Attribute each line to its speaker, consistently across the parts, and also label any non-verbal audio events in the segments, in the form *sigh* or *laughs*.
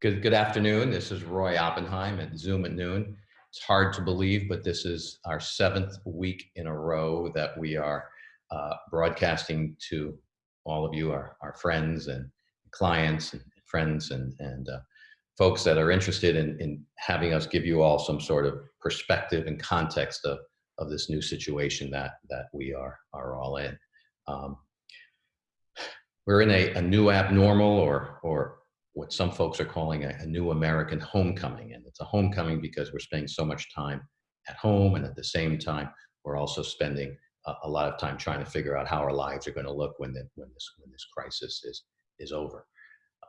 Speaker 1: Good, good afternoon. This is Roy Oppenheim at Zoom at noon. It's hard to believe, but this is our seventh week in a row that we are uh, broadcasting to all of you, our, our friends and clients and friends and, and uh, folks that are interested in, in having us give you all some sort of perspective and context of, of this new situation that, that we are, are all in. Um, we're in a, a new abnormal or, or what some folks are calling a, a, new American homecoming. And it's a homecoming because we're spending so much time at home. And at the same time, we're also spending a, a lot of time trying to figure out how our lives are going to look when, the, when, this, when this crisis is, is over.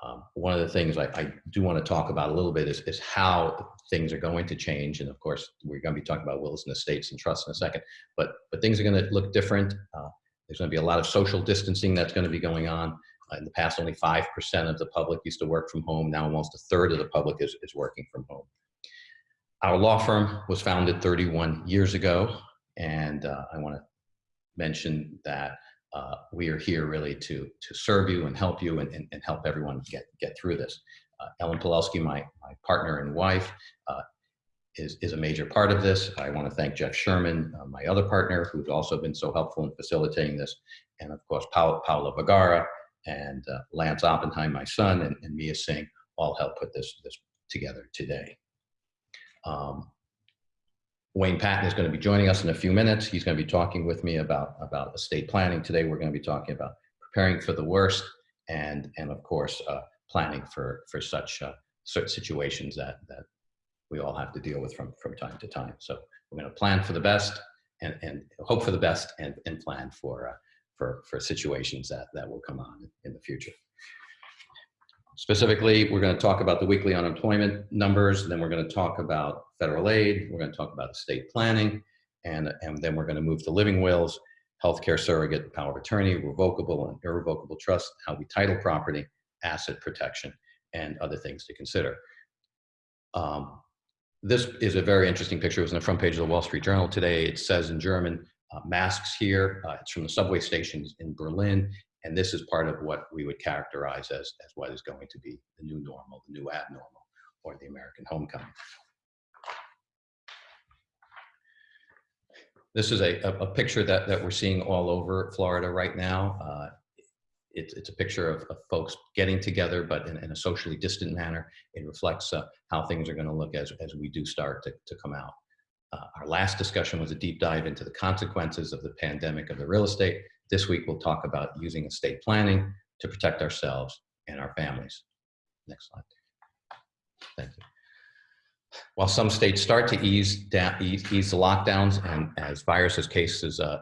Speaker 1: Um, one of the things I, I, do want to talk about a little bit is, is how things are going to change. And of course, we're going to be talking about wills and estates and trusts in a second, but, but things are going to look different. Uh, there's going to be a lot of social distancing that's going to be going on. Uh, in the past, only 5% of the public used to work from home. Now almost a third of the public is, is working from home. Our law firm was founded 31 years ago, and uh, I want to mention that uh, we are here really to, to serve you and help you and, and, and help everyone get, get through this. Uh, Ellen Pawlowski, my, my partner and wife, uh, is, is a major part of this. I want to thank Jeff Sherman, uh, my other partner, who's also been so helpful in facilitating this, and of course, Paula Vergara, and uh, Lance Oppenheim, my son, and, and Mia Singh all helped put this, this together today. Um, Wayne Patton is going to be joining us in a few minutes. He's going to be talking with me about, about estate planning. Today, we're going to be talking about preparing for the worst and, and of course, uh, planning for, for such uh, situations that, that we all have to deal with from, from time to time. So we're going to plan for the best and, and hope for the best and, and plan for, uh, for, for situations that, that will come on in the future. Specifically, we're going to talk about the weekly unemployment numbers, then we're going to talk about federal aid, we're going to talk about estate planning, and, and then we're going to move to living wills, healthcare surrogate, power of attorney, revocable and irrevocable trust, how we title property, asset protection, and other things to consider. Um, this is a very interesting picture. It was on the front page of the Wall Street Journal today. It says in German, masks here. Uh, it's from the subway stations in Berlin. And this is part of what we would characterize as, as what is going to be the new normal, the new abnormal, or the American homecoming. This is a, a, picture that, that we're seeing all over Florida right now. Uh, it's, it's a picture of, of, folks getting together, but in, in, a socially distant manner. It reflects uh, how things are going to look as, as we do start to, to come out. Uh, our last discussion was a deep dive into the consequences of the pandemic of the real estate. This week, we'll talk about using estate planning to protect ourselves and our families. Next slide. Thank you. While some states start to ease, down, ease, ease the lockdowns and as viruses cases uh,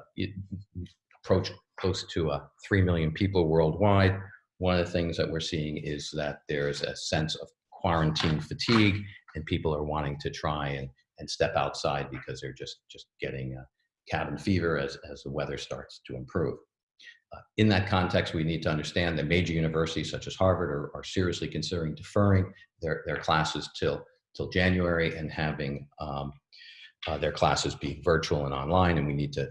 Speaker 1: approach close to uh, 3 million people worldwide, one of the things that we're seeing is that there's a sense of quarantine fatigue and people are wanting to try and and step outside because they're just just getting cabin fever as, as the weather starts to improve. Uh, in that context, we need to understand that major universities such as Harvard are, are seriously considering deferring their, their classes till, till January and having um, uh, their classes be virtual and online. And we need to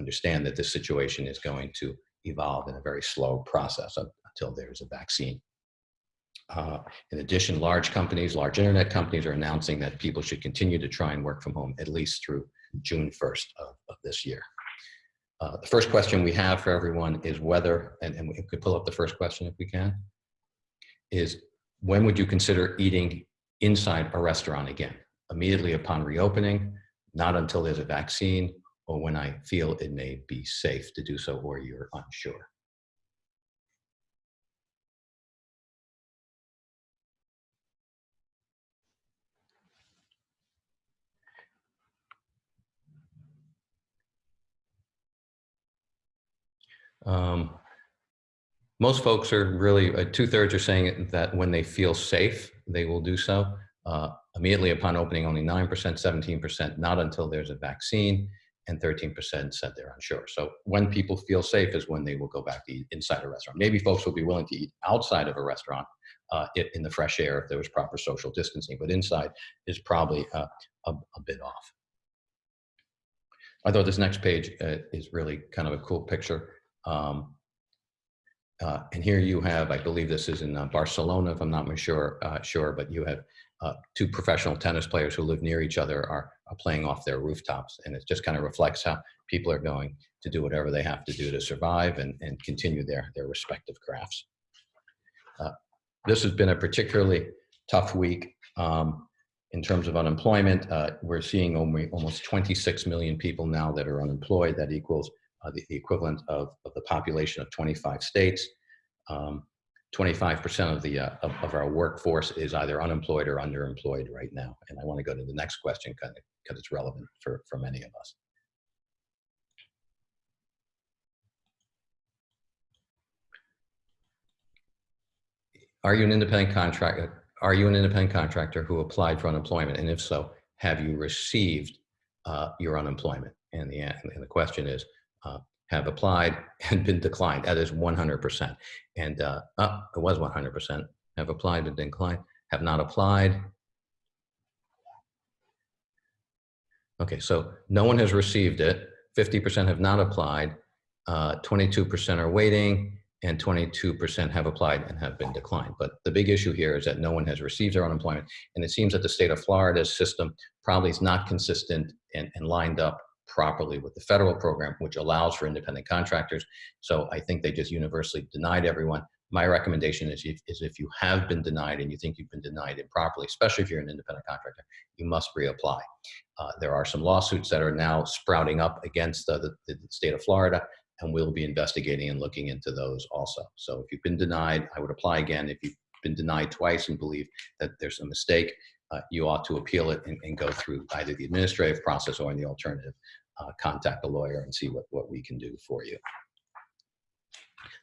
Speaker 1: understand that this situation is going to evolve in a very slow process until there's a vaccine. Uh, in addition, large companies, large internet companies are announcing that people should continue to try and work from home at least through June 1st of, of this year. Uh, the first question we have for everyone is whether, and, and we could pull up the first question if we can, is when would you consider eating inside a restaurant again? Immediately upon reopening, not until there's a vaccine, or when I feel it may be safe to do so or you're unsure. Um, most folks are really, uh, two thirds are saying that when they feel safe, they will do so. Uh, immediately upon opening, only 9%, 17%, not until there's a vaccine, and 13% said they're unsure. So when people feel safe is when they will go back to eat inside a restaurant. Maybe folks will be willing to eat outside of a restaurant uh, in the fresh air if there was proper social distancing, but inside is probably uh, a, a, bit off. I thought this next page uh, is really kind of a cool picture. Um, uh, and here you have, I believe this is in uh, Barcelona, if I'm not sure, uh, sure, but you have uh, two professional tennis players who live near each other are, are playing off their rooftops. And it just kind of reflects how people are going to do whatever they have to do to survive and, and continue their, their respective crafts. Uh, this has been a particularly tough week um, in terms of unemployment. Uh, we're seeing only, almost 26 million people now that are unemployed. That equals the, the, equivalent of, of the population of 25 states. 25% um, of the uh, of, of, our workforce is either unemployed or underemployed right now. And I want to go to the next question because it's relevant for, for many of us. Are you an independent contractor? Are you an independent contractor who applied for unemployment? And if so, have you received uh, your unemployment? And the, and the question is, uh, have applied *laughs* and been declined. That is 100%. And uh, oh, it was 100%. Have applied and declined. Have not applied. Okay, so no one has received it. 50% have not applied. 22% uh, are waiting and 22% have applied and have been declined. But the big issue here is that no one has received their unemployment. And it seems that the state of Florida's system probably is not consistent and, and lined up properly with the federal program, which allows for independent contractors. So I think they just universally denied everyone. My recommendation is if, is if you have been denied and you think you've been denied improperly, especially if you're an independent contractor, you must reapply. Uh, there are some lawsuits that are now sprouting up against uh, the, the state of Florida and we'll be investigating and looking into those also. So if you've been denied, I would apply again. If you've been denied twice and believe that there's a mistake, uh, you ought to appeal it and, and, go through either the administrative process or in the alternative, uh, contact a lawyer and see what, what we can do for you.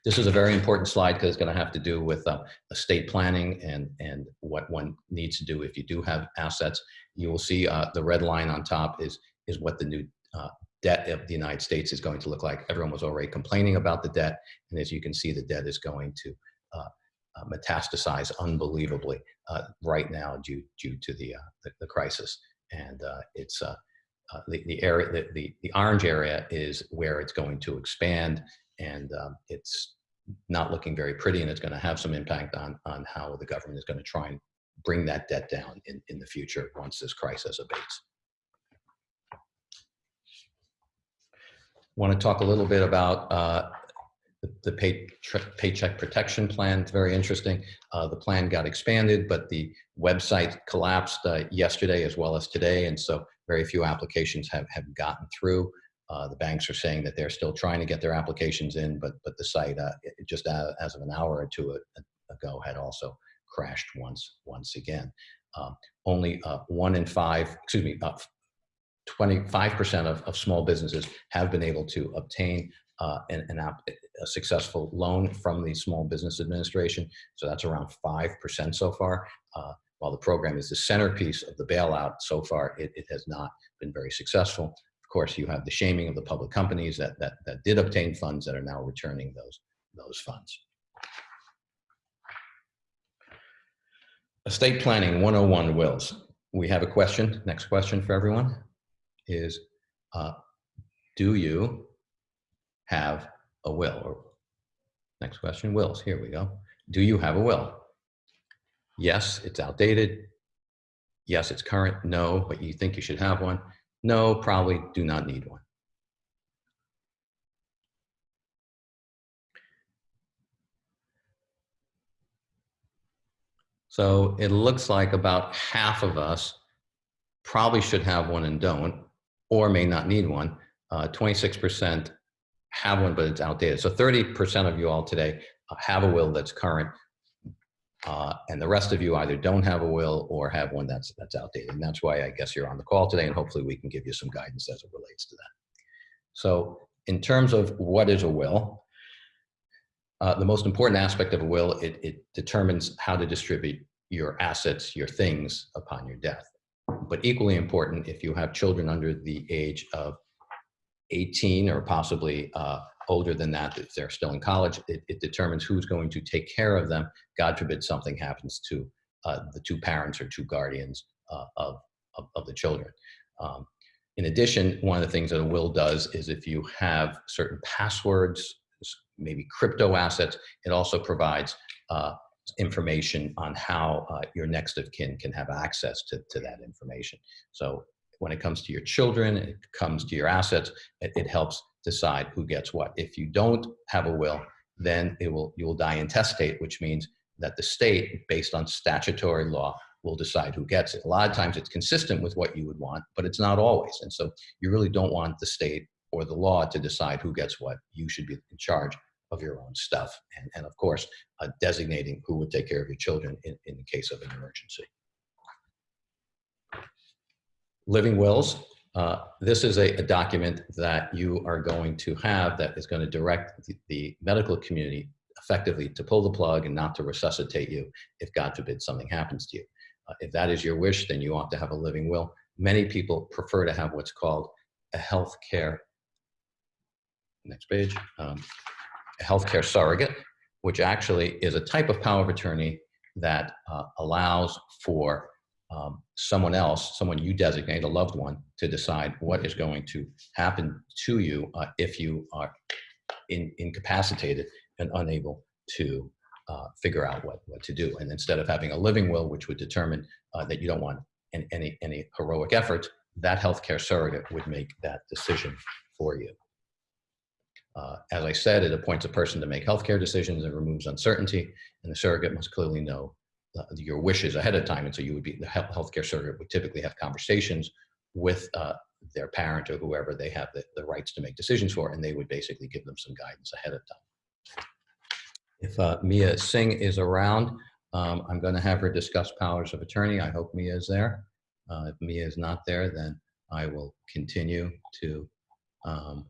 Speaker 1: This is a very important slide because it's going to have to do with uh, estate planning and, and what one needs to do if you do have assets. You will see uh, the red line on top is, is what the new uh, debt of the United States is going to look like. Everyone was already complaining about the debt. And as you can see, the debt is going to uh, metastasize unbelievably uh, right now due, due to the, uh, the, the, crisis. And uh, it's uh, the, the area, the, the, the, orange area is where it's going to expand and um, it's not looking very pretty and it's going to have some impact on, on how the government is going to try and bring that debt down in, in the future once this crisis abates. want to talk a little bit about uh, the, the pay, Paycheck Protection Plan. It's very interesting. Uh, the plan got expanded, but the website collapsed uh, yesterday as well as today, and so very few applications have, have gotten through. Uh, the banks are saying that they're still trying to get their applications in, but but the site uh, just as of an hour or two ago had also crashed once once again. Um, only uh, one in five, excuse me, 25% of, of small businesses have been able to obtain uh, an, an app, a successful loan from the Small Business Administration. So that's around 5% so far. Uh, while the program is the centerpiece of the bailout, so far it, it has not been very successful. Of course, you have the shaming of the public companies that, that, that did obtain funds that are now returning those, those funds. Estate Planning 101 wills. We have a question, next question for everyone is, uh, do you have a will? Or next question, wills, here we go. Do you have a will? Yes, it's outdated. Yes, it's current. No, but you think you should have one. No, probably do not need one. So it looks like about half of us probably should have one and don't or may not need one. 26% uh, have one, but it's outdated. So 30% of you all today uh, have a will that's current, uh, and the rest of you either don't have a will or have one that's that's outdated. And that's why I guess you're on the call today, and hopefully we can give you some guidance as it relates to that. So in terms of what is a will, uh, the most important aspect of a will, it, it determines how to distribute your assets, your things upon your death but equally important if you have children under the age of 18 or possibly uh, older than that, if they're still in college, it, it, determines who's going to take care of them. God forbid something happens to uh, the two parents or two guardians uh, of, of, of, the children. Um, in addition, one of the things that a will does is if you have certain passwords, maybe crypto assets. It also provides uh, information on how uh, your next of kin can have access to, to that information. So when it comes to your children, it comes to your assets, it, it helps decide who gets what. If you don't have a will, then it will you will die intestate, which means that the state, based on statutory law, will decide who gets it. A lot of times it's consistent with what you would want, but it's not always. And so you really don't want the state or the law to decide who gets what. You should be in charge of your own stuff. And, and of course, uh, designating who would take care of your children in, in the case of an emergency. Living wills. Uh, this is a, a, document that you are going to have that is going to direct the, the medical community effectively to pull the plug and not to resuscitate you if God forbid something happens to you. Uh, if that is your wish, then you ought to have a living will. Many people prefer to have what's called a health care, next page, um, a healthcare surrogate, which actually is a type of power of attorney that uh, allows for um, someone else, someone you designate, a loved one, to decide what is going to happen to you uh, if you are in, incapacitated and unable to uh, figure out what, what to do. And instead of having a living will, which would determine uh, that you don't want any, any, heroic effort, that healthcare surrogate would make that decision for you. Uh, as I said, it appoints a person to make healthcare decisions and removes uncertainty, and the surrogate must clearly know your wishes ahead of time. And so you would be, the healthcare surrogate would typically have conversations with uh, their parent or whoever they have the, the rights to make decisions for, and they would basically give them some guidance ahead of time. If uh, Mia Singh is around, um, I'm going to have her discuss powers of attorney. I hope Mia is there. Uh, if Mia is not there, then I will continue to um,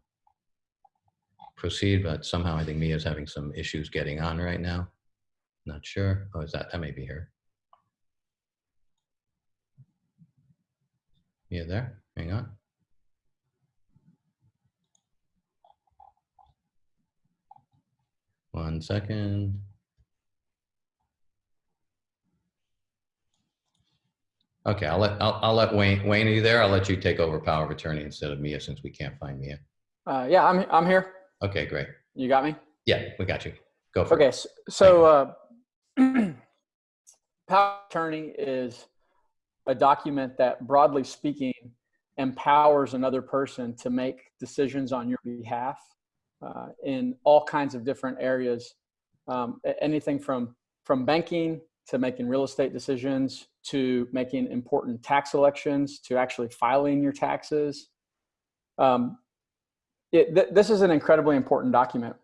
Speaker 1: proceed, but somehow I think Mia is having some issues getting on right now. Not sure. Oh, is that, that may be here. Mia there? Hang on. One second. Okay, I'll let I'll, I'll let Wayne Wayne. Are you there? I'll let you take over power of attorney instead of Mia since we can't find Mia.
Speaker 2: Uh, yeah, I'm I'm here.
Speaker 1: Okay, great.
Speaker 2: You got me?
Speaker 1: Yeah, we got you. Go for
Speaker 2: okay,
Speaker 1: it.
Speaker 2: so uh, *clears throat* power of attorney is a document that, broadly speaking, empowers another person to make decisions on your behalf uh, in all kinds of different areas. Um, anything from from banking to making real estate decisions to making important tax elections to actually filing your taxes. Um, it, th this is an incredibly important document,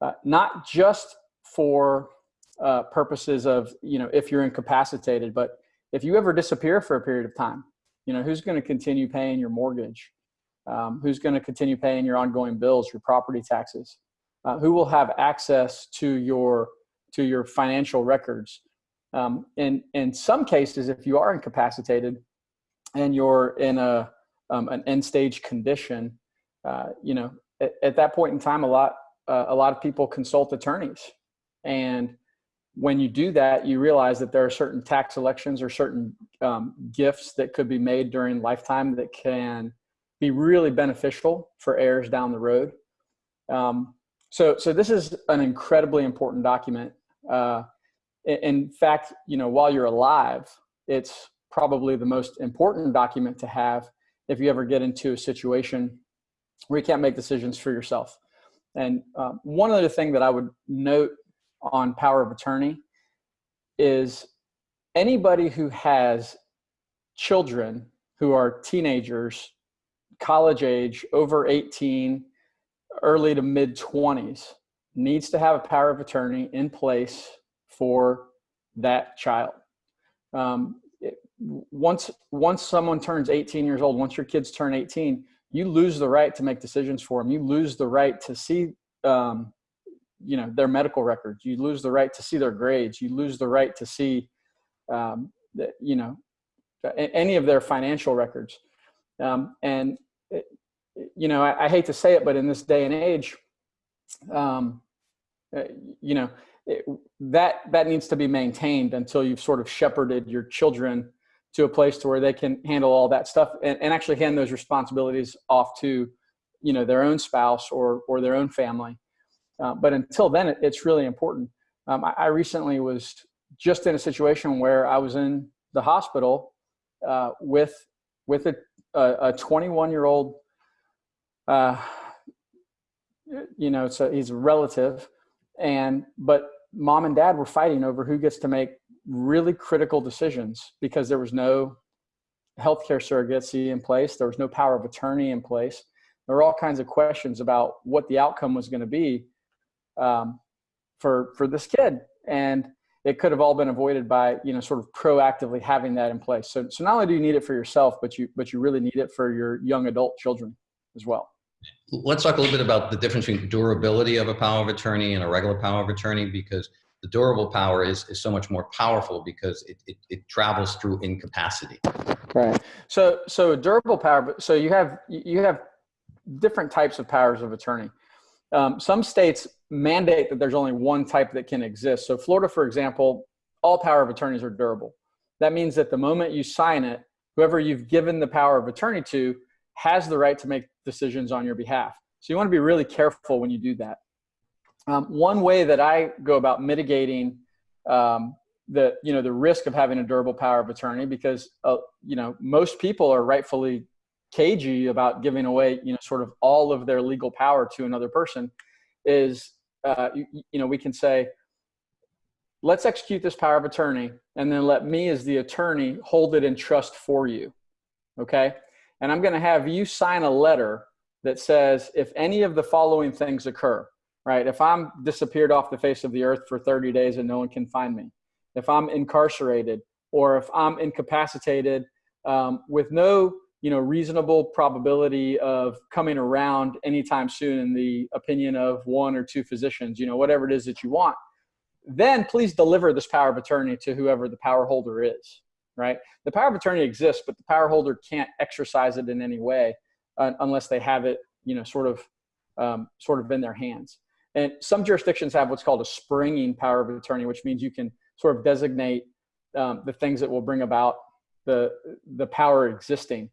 Speaker 2: uh, not just for uh, purposes of, you know, if you're incapacitated, but if you ever disappear for a period of time, you know, who's going to continue paying your mortgage? Um, who's going to continue paying your ongoing bills, your property taxes? Uh, who will have access to your to your financial records? Um, in in some cases, if you are incapacitated and you're in a um, an end stage condition, uh, you know, at, at, that point in time, a lot, uh, a lot of people consult attorneys. And when you do that, you realize that there are certain tax elections or certain um, gifts that could be made during lifetime that can be really beneficial for heirs down the road. Um, so, so this is an incredibly important document. Uh, in fact, you know, while you're alive, it's probably the most important document to have if you ever get into a situation where you can't make decisions for yourself. And uh, one other thing that I would note on power of attorney is anybody who has children who are teenagers, college age, over 18, early to mid 20s, needs to have a power of attorney in place for that child. Um, it, once, once someone turns 18 years old, once your kids turn 18, you lose the right to make decisions for them. You lose the right to see, um, you know, their medical records. You lose the right to see their grades. You lose the right to see, um, the, you know, any of their financial records. Um, and, it, you know, I, I, hate to say it, but in this day and age, um, uh, you know, it, that that needs to be maintained until you've sort of shepherded your children to a place to where they can handle all that stuff and, and actually hand those responsibilities off to you know their own spouse or or their own family Uh, but until then, it, it's really important. Um, I, I, recently was just in a situation where I was in the hospital uh, with with a, a 21 year old. Uh, you know, so he's a relative, and but mom and dad were fighting over who gets to make really critical decisions because there was no healthcare surrogacy in place, there was no power of attorney in place. There were all kinds of questions about what the outcome was going to be um, for for this kid, and it could have all been avoided by you know sort of proactively having that in place. So so not only do you need it for yourself, but you but you really need it for your young adult children as well.
Speaker 1: Let's talk a little bit about the difference between durability of a power of attorney and a regular power of attorney because the durable power is, is so much more powerful because it, it, it travels through incapacity.
Speaker 2: Right. So so durable power. So you have you have different types of powers of attorney. Um, some states mandate that there's only one type that can exist. So Florida, for example, all power of attorneys are durable. That means that the moment you sign it, whoever you've given the power of attorney to has the right to make decisions on your behalf. So you want to be really careful when you do that. Um, one way that I go about mitigating um, the you know the risk of having a durable power of attorney because uh, you know most people are rightfully cagey about giving away you know sort of all of their legal power to another person is uh, you, you know we can say let's execute this power of attorney and then let me as the attorney hold it in trust for you. Okay? And i'm going to have you sign a letter that says if any of the following things occur right? If i'm disappeared off the face of the earth for 30 days and no one can find me if i'm incarcerated or if i'm incapacitated um, with no you know reasonable probability of coming around anytime soon in the opinion of one or two physicians you know whatever it is that you want then please deliver this power of attorney to whoever the power holder is right? The power of attorney exists but the power holder can't exercise it in any way uh, unless they have it you know sort of um, sort of in their hands. And some jurisdictions have what's called a springing power of attorney which means you can sort of designate um, the things that will bring about the the power existing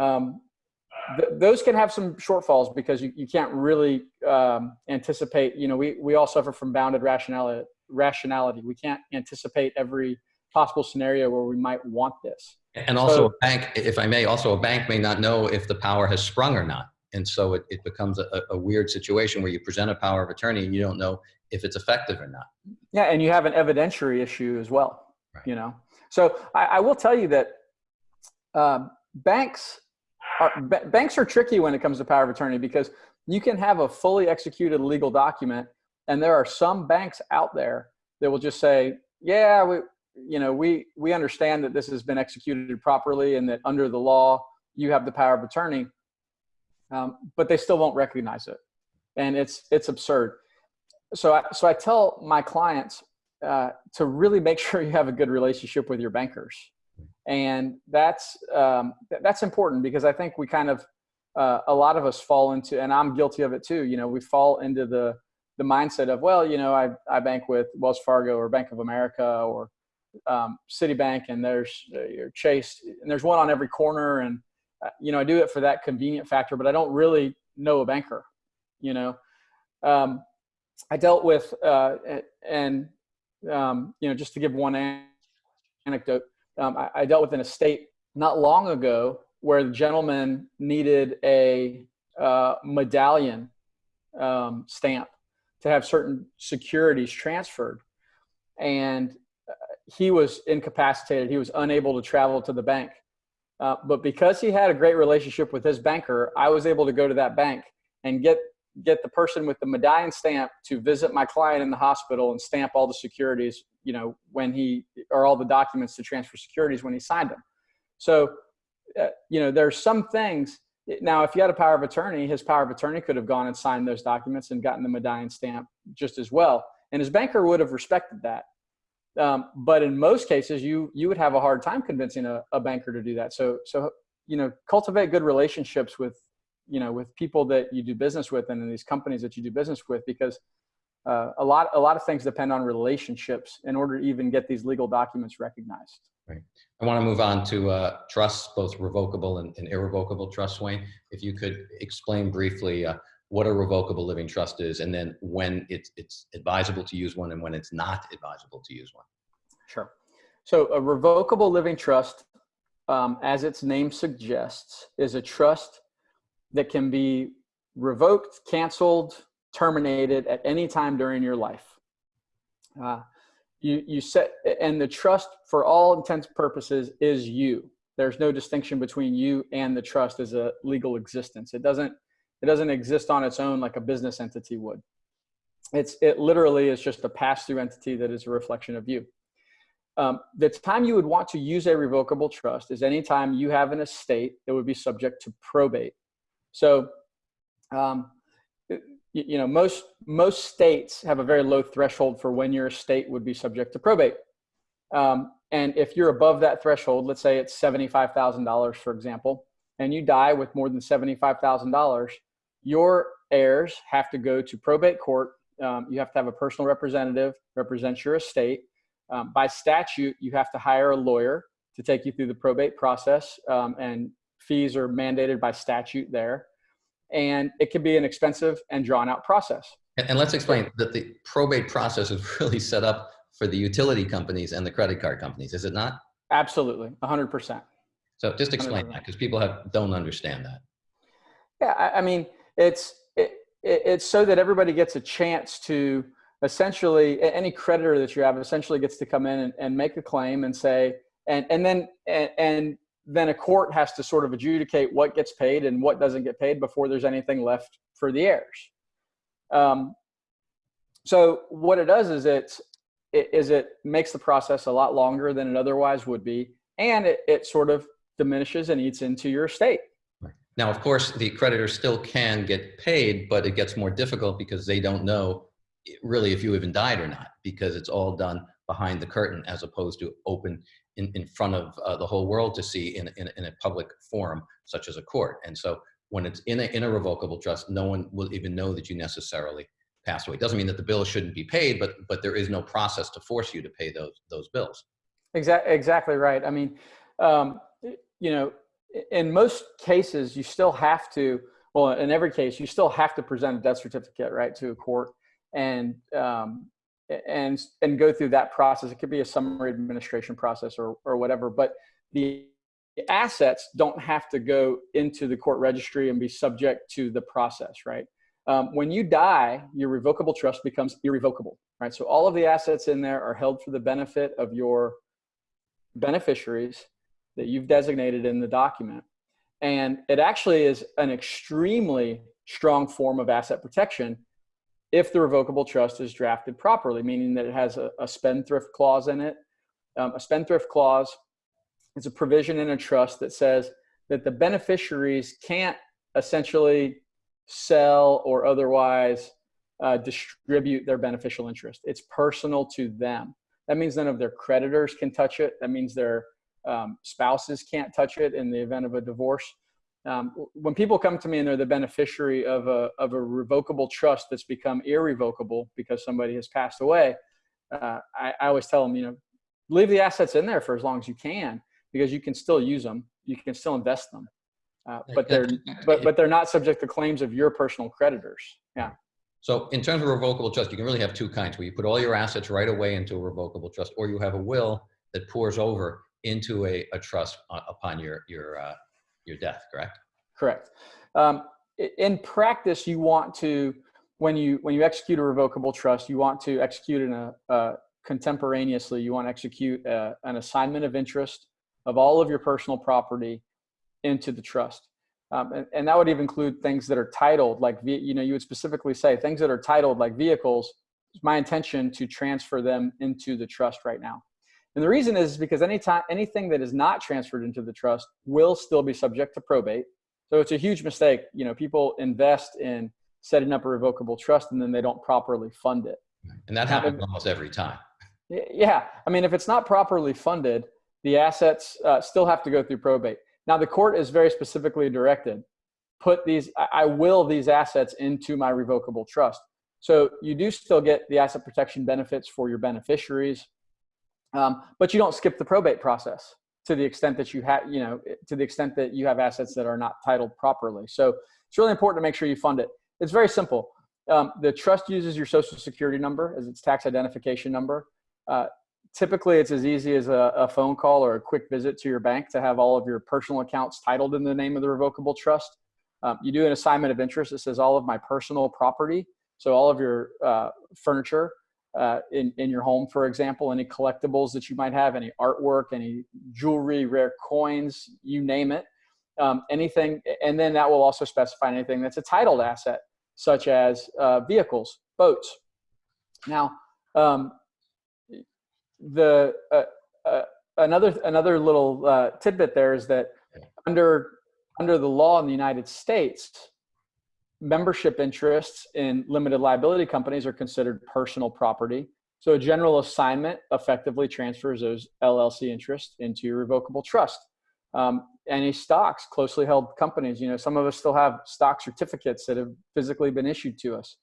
Speaker 2: um, th those can have some shortfalls because you, you can't really um, anticipate you know we, we all suffer from bounded rationality rationality. We can't anticipate every possible scenario where we might want this.
Speaker 1: And also so, a bank if i may also a bank may not know if the power has sprung or not. And so it, it becomes a, a weird situation where you present a power of attorney and you don't know if it's effective or not.
Speaker 2: Yeah and you have an evidentiary issue as well right. you know? So I, I, will tell you that um, banks are banks are tricky when it comes to power of attorney because you can have a fully executed legal document and there are some banks out there that will just say yeah we you know we we understand that this has been executed properly and that under the law you have the power of attorney um, but they still won't recognize it and it's it's absurd so I, so I tell my clients uh, to really make *laughs* sure you have a good relationship with your bankers. And that's, um, that's important because I think we kind of, uh, a lot of us fall into, and I'm guilty of it too. You know, we fall into the, the mindset of, well, you know, I, I bank with Wells Fargo or Bank of America or um, Citibank and there's uh, your Chase and there's one on every corner. And, uh, you know, I do it for that convenient factor, but I don't really know a banker, you know. Um, I dealt with, uh, and um, you know, just to give one anecdote, um, I, I, dealt with an estate not long ago where the gentleman needed a uh, medallion um, stamp to have certain securities transferred, and uh, he was incapacitated. He was unable to travel to the bank. Uh, but because he had a great relationship with his banker, I was able to go to that bank and get get the person with the medallion stamp to visit my client in the hospital and stamp all the securities, you know, when he, or all the documents to transfer securities when he signed them. So, uh, you know, there's some things. Now, if you had a power of attorney, his power of attorney could have gone and signed those documents and gotten the medallion stamp just as well. And his banker would have respected that. Um, but in most cases, you you would have a hard time convincing a, a banker to do that. So so you know, cultivate good relationships with you know with people that you do business with and in these companies that you do business with because uh, a lot a lot of things depend on relationships in order to even get these legal documents recognized
Speaker 1: right i want to move on to uh, trusts both revocable and, and, irrevocable trusts wayne if you could explain briefly uh, what a revocable living trust is, and then when it's, it's advisable to use one and when it's not advisable to use one.
Speaker 2: Sure. So a revocable living trust, um, as its name suggests, is a trust that can be revoked, canceled, terminated at any time during your life. Uh, you, you set, and the trust for all intents and purposes is you. There's no distinction between you and the trust as a legal existence. It doesn't, it doesn't exist on its own like a business entity would. It's, it literally is just a pass-through entity that is a reflection of you. Um, the time you would want to use a revocable trust is anytime you have an estate that would be subject to probate. So, um, you, know, most, most states have a very low threshold for when your estate would be subject to probate. Um, and if you're above that threshold, let's say it's $75,000, for example, and you die with more than $75,000, your heirs have to go to probate court. Um, you have to have a personal representative represent your estate. Um, by statute, you have to hire a lawyer to take you through the probate process, um, and fees are mandated by statute there. And it can be an expensive and drawn out process.
Speaker 1: And, and let's explain that the probate process is *laughs* really set up for the utility companies and the credit card companies, is it not?
Speaker 2: Absolutely, 100%.
Speaker 1: So just explain 100%. that because people have, don't understand that.
Speaker 2: Yeah, I, I mean, it's, it, it, it's so that everybody gets a chance to essentially, any creditor that you have essentially gets to come in and, and make a claim and say, and, and then, and, and then a court has to sort of adjudicate what gets paid and what doesn't get paid before there's anything left for the heirs. Um, so what it does is it's, it, is it makes the process a lot longer than it otherwise would be, and it, it sort of diminishes and eats into your estate.
Speaker 1: Now, of course, the creditor still can get paid, but it gets more difficult because they don't know really if you even died or not, because it's all done behind the curtain as opposed to open in, in front of uh, the whole world to see in, in, in a public forum, such as a court. And so when it's in a, in a revocable trust, no one will even know that you necessarily passed away. It doesn't mean that the bill shouldn't be paid, but but there is no process to force you to pay those those bills.
Speaker 2: Exactly, exactly right. I mean, um, you know, in most cases, you still have to. Well, in every case, you still have to present a death certificate, right, to a court, and um, and and go through that process. It could be a summary administration process or or whatever, but the assets don't have to go into the court registry and be subject to the process, right? Um, when you die, your revocable trust becomes irrevocable, right? So all of the assets in there are held for the benefit of your beneficiaries that you've designated in the document. And it actually is an extremely strong form of asset protection if the revocable trust is drafted properly, meaning that it has a, a spendthrift clause in it. Um, a spendthrift clause is a provision in a trust that says that the beneficiaries can't essentially sell, or otherwise uh, distribute their beneficial interest. It's personal to them. That means none of their creditors can touch it. That means their um, spouses can't touch it in the event of a divorce. Um, when people come to me and they're the beneficiary of a, of a revocable trust that's become irrevocable because somebody has passed away, uh, I, I always tell them, you know, leave the assets in there for as long as you can because you can still use them. You can still invest them. Uh, but they're but but they're not subject to claims of your personal creditors. Yeah.
Speaker 1: So in terms of revocable trust, you can really have two kinds where you put all your assets right away into a revocable trust, or you have a will that pours over into a, a trust upon your your uh, your death. Correct.
Speaker 2: Correct. Um, in practice, you want to when you when you execute a revocable trust, you want to execute in a contemporaneously. You want to execute a, uh, an assignment of interest of all of your personal property into the trust. Um, and, and, that would even include things that are titled like, you know, you would specifically say things that are titled like vehicles, it's my intention to transfer them into the trust right now. And the reason is because anytime, anything that is not transferred into the trust will still be subject to probate. So it's a huge mistake. You know, people invest in setting up a revocable trust and then they don't properly fund it.
Speaker 1: And that happens almost every time.
Speaker 2: Yeah. I mean, if it's not properly funded, the assets uh, still have to go through probate. Now the court is very specifically directed, put these, I will these assets into my revocable trust. So you do still get the asset protection benefits for your beneficiaries, um, but you don't skip the probate process to the extent that you have, you know, to the extent that you have assets that are not titled properly. So it's really important to make sure you fund it. It's very simple. Um, the trust uses your social security number as its tax identification number. Uh, typically, it's as easy as a, a, phone call or a quick visit to your bank to have all of your personal accounts titled in the name of the revocable trust. Um, you do an assignment of interest that says all of my personal property, so all of your uh, furniture uh, in, in your home, for example, any collectibles that you might have, any artwork, any jewelry, rare coins, you name it, um, anything, and then that will also specify anything that's a titled asset, such as uh, vehicles, boats. Now, um, the uh, uh, another another little uh, tidbit there is that under under the law in the United States, membership interests in limited liability companies are considered personal property. So a general assignment effectively transfers those LLC interests into your revocable trust. Um, any stocks, closely held companies, you know, some of us still have stock certificates that have physically been issued to us.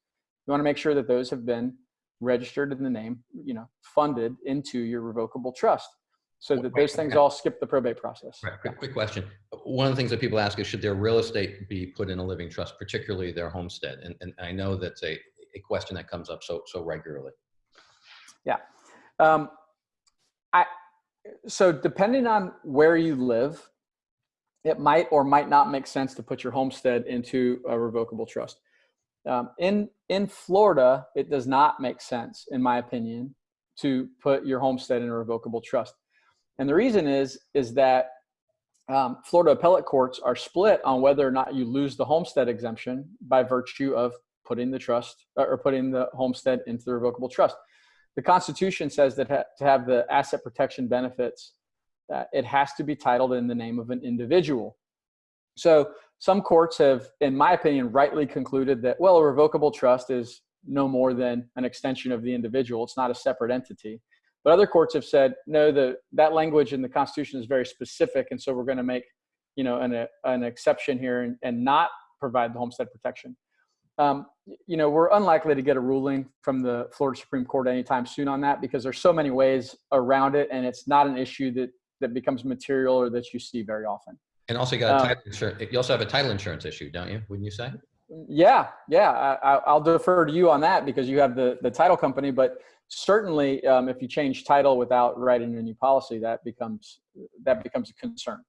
Speaker 2: You want to make sure that those have been registered in the name, you know, funded into your revocable trust so that those things all skip the probate process.
Speaker 1: Right. Quick, quick question. One of the things that people ask is should their real estate be put in a living trust, particularly their homestead? And, and I know that's a, a question that comes up so, so regularly.
Speaker 2: Yeah. Um, I, so depending on where you live, it might or might not make sense to put your homestead into a revocable trust. Um, in, in Florida, it does not make sense, in my opinion, to put your homestead in a revocable trust. And the reason is, is that um, Florida appellate courts are split on whether or not you lose the homestead exemption by virtue of putting the trust or putting the homestead into the revocable trust. The Constitution says that ha to have the asset protection benefits, uh, it has to be titled in the name of an individual. So some courts have, in my opinion, rightly concluded that, well, a revocable trust is no more than an extension of the individual. It's not a separate entity. But other courts have said, no, the, that language in the Constitution is very specific, and so we're going to make you know, an, a, an exception here and, and not provide the homestead protection. Um, you know, we're unlikely to get a ruling from the Florida Supreme Court anytime soon on that because there's so many ways around it, and it's not an issue that that becomes material or that you see very often.
Speaker 1: And also, you got a um, title insurance. You also have a title insurance issue, don't you? Wouldn't you say?
Speaker 2: Yeah, yeah. I, will defer to you on that because you have the the title company. But certainly, um, if you change title without writing a new policy, that becomes that becomes a concern.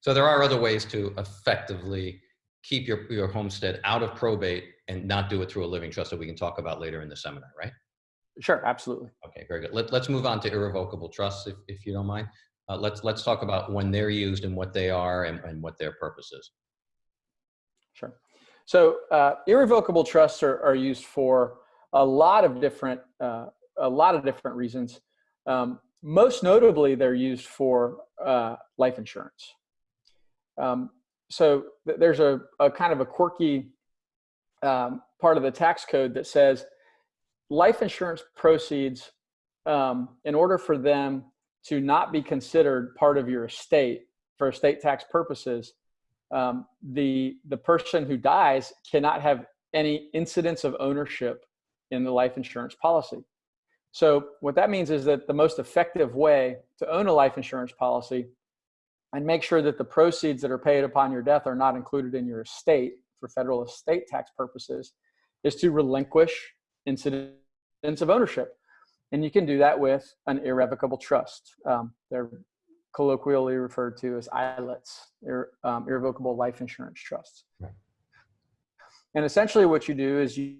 Speaker 1: So there are other ways to effectively keep your your homestead out of probate and not do it through a living trust that we can talk about later in the seminar, right?
Speaker 2: Sure, absolutely.
Speaker 1: Okay, very good. Let, let's move on to irrevocable trusts, if, if you don't mind. Uh, let's let's talk about when they're used and what they are and, and what their purpose is.
Speaker 2: Sure. So uh, irrevocable trusts are, are used for a lot of different uh, a lot of different reasons. Um, most notably, they're used for uh, life insurance. Um, so th there's a, a, kind of a quirky um, part of the tax code that says life insurance proceeds, um, in order for them to not be considered part of your estate for estate tax purposes, um, the the person who dies cannot have any incidence of ownership in the life insurance policy. So what that means is that the most effective way to own a life insurance policy and make sure that the proceeds that are paid upon your death are not included in your estate for federal estate tax purposes is to relinquish incidence of ownership. And you can do that with an irrevocable trust. Um, they're colloquially referred to as ILITs, ir, um, irrevocable life insurance trusts. Right. And essentially what you do is you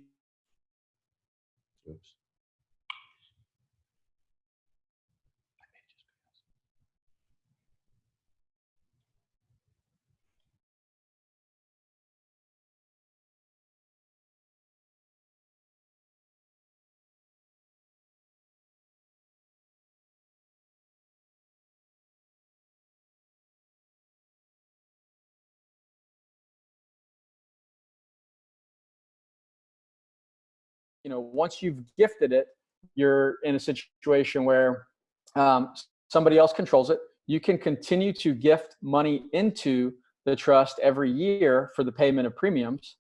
Speaker 2: you know, once you've gifted it, you're in a situation where um, somebody else controls it. You can continue to gift money into the trust every year for the payment of premiums,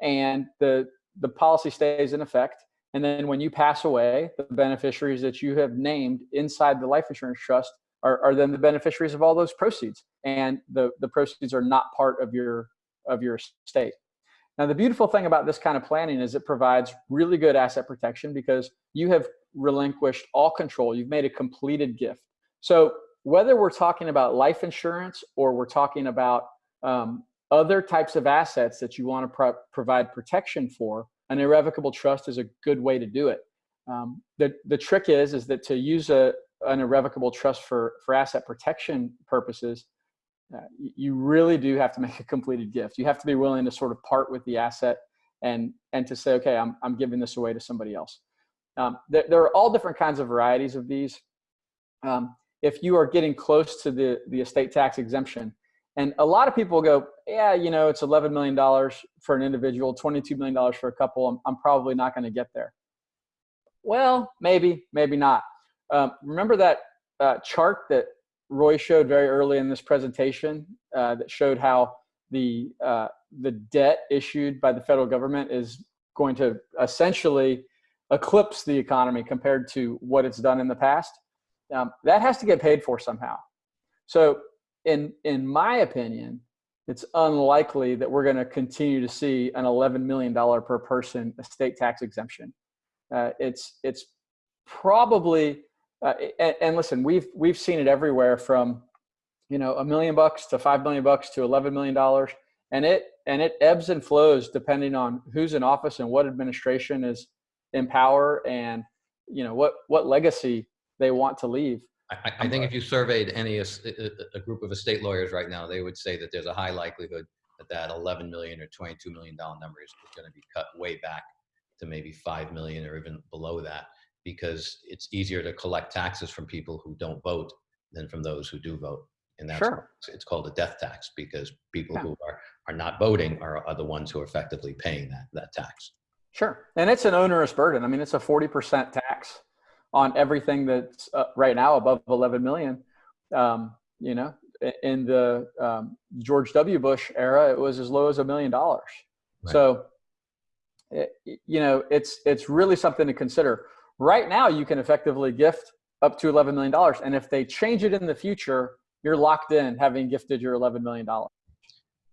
Speaker 2: and the the policy stays in effect. And then when you pass away, the beneficiaries that you have named inside the life insurance trust are, are then the beneficiaries of all those proceeds, and the the proceeds are not part of your of your estate. Now, the beautiful thing about this kind of planning is it provides really good asset protection because you have relinquished all control. You've made a completed gift. So whether we're talking about life insurance or we're talking about um, other types of assets that you want to pro provide protection for, an irrevocable trust is a good way to do it. Um, the, the trick is, is that to use a, an irrevocable trust for, for asset protection purposes, uh, you really do have to make a completed gift. You have to be willing to sort of part with the asset and, and to say, okay, I'm, I'm giving this away to somebody else. Um, there, there, are all different kinds of varieties of these. Um, if you are getting close to the, the estate tax exemption, and a lot of people go, yeah, you know, it's $11 million for an individual, $22 million for a couple. I'm, I'm probably not going to get there. Well, maybe, maybe not. Um, remember that uh, chart that Roy showed very early in this presentation uh, that showed how the, uh, the debt issued by the federal government is going to essentially eclipse the economy compared to what it's done in the past. Um, that has to get paid for somehow. So in, in my opinion, it's unlikely that we're going to continue to see an $11 million per person estate tax exemption. Uh, it's, it's probably, uh, and, and, listen, we've, we've seen it everywhere from, you know, a million bucks to 5 million bucks to $11 million. And it, and it ebbs and flows depending on who's in office and what administration is in power and, you know, what, what legacy they want to leave.
Speaker 1: I, I think if you surveyed any a, group of estate lawyers right now, they would say that there's a high likelihood that that 11 million or 22 million dollar number is, is going to be cut way back to maybe 5 million or even below that because it's easier to collect taxes from people who don't vote than from those who do vote. And that's
Speaker 2: sure.
Speaker 1: it's called a death tax because people yeah. who are, are not voting are, are the ones who are effectively paying that, that tax.
Speaker 2: Sure. And it's an onerous burden. I mean, it's a 40% tax on everything that's uh, right now above 11 million. Um, you know, in the um, George W. Bush era, it was as low as a million dollars. So, it, you know, it's it's really something to consider. Right now, you can effectively gift up to 11 million dollars, and if they change it in the future, you're locked in having gifted your 11 million dollars.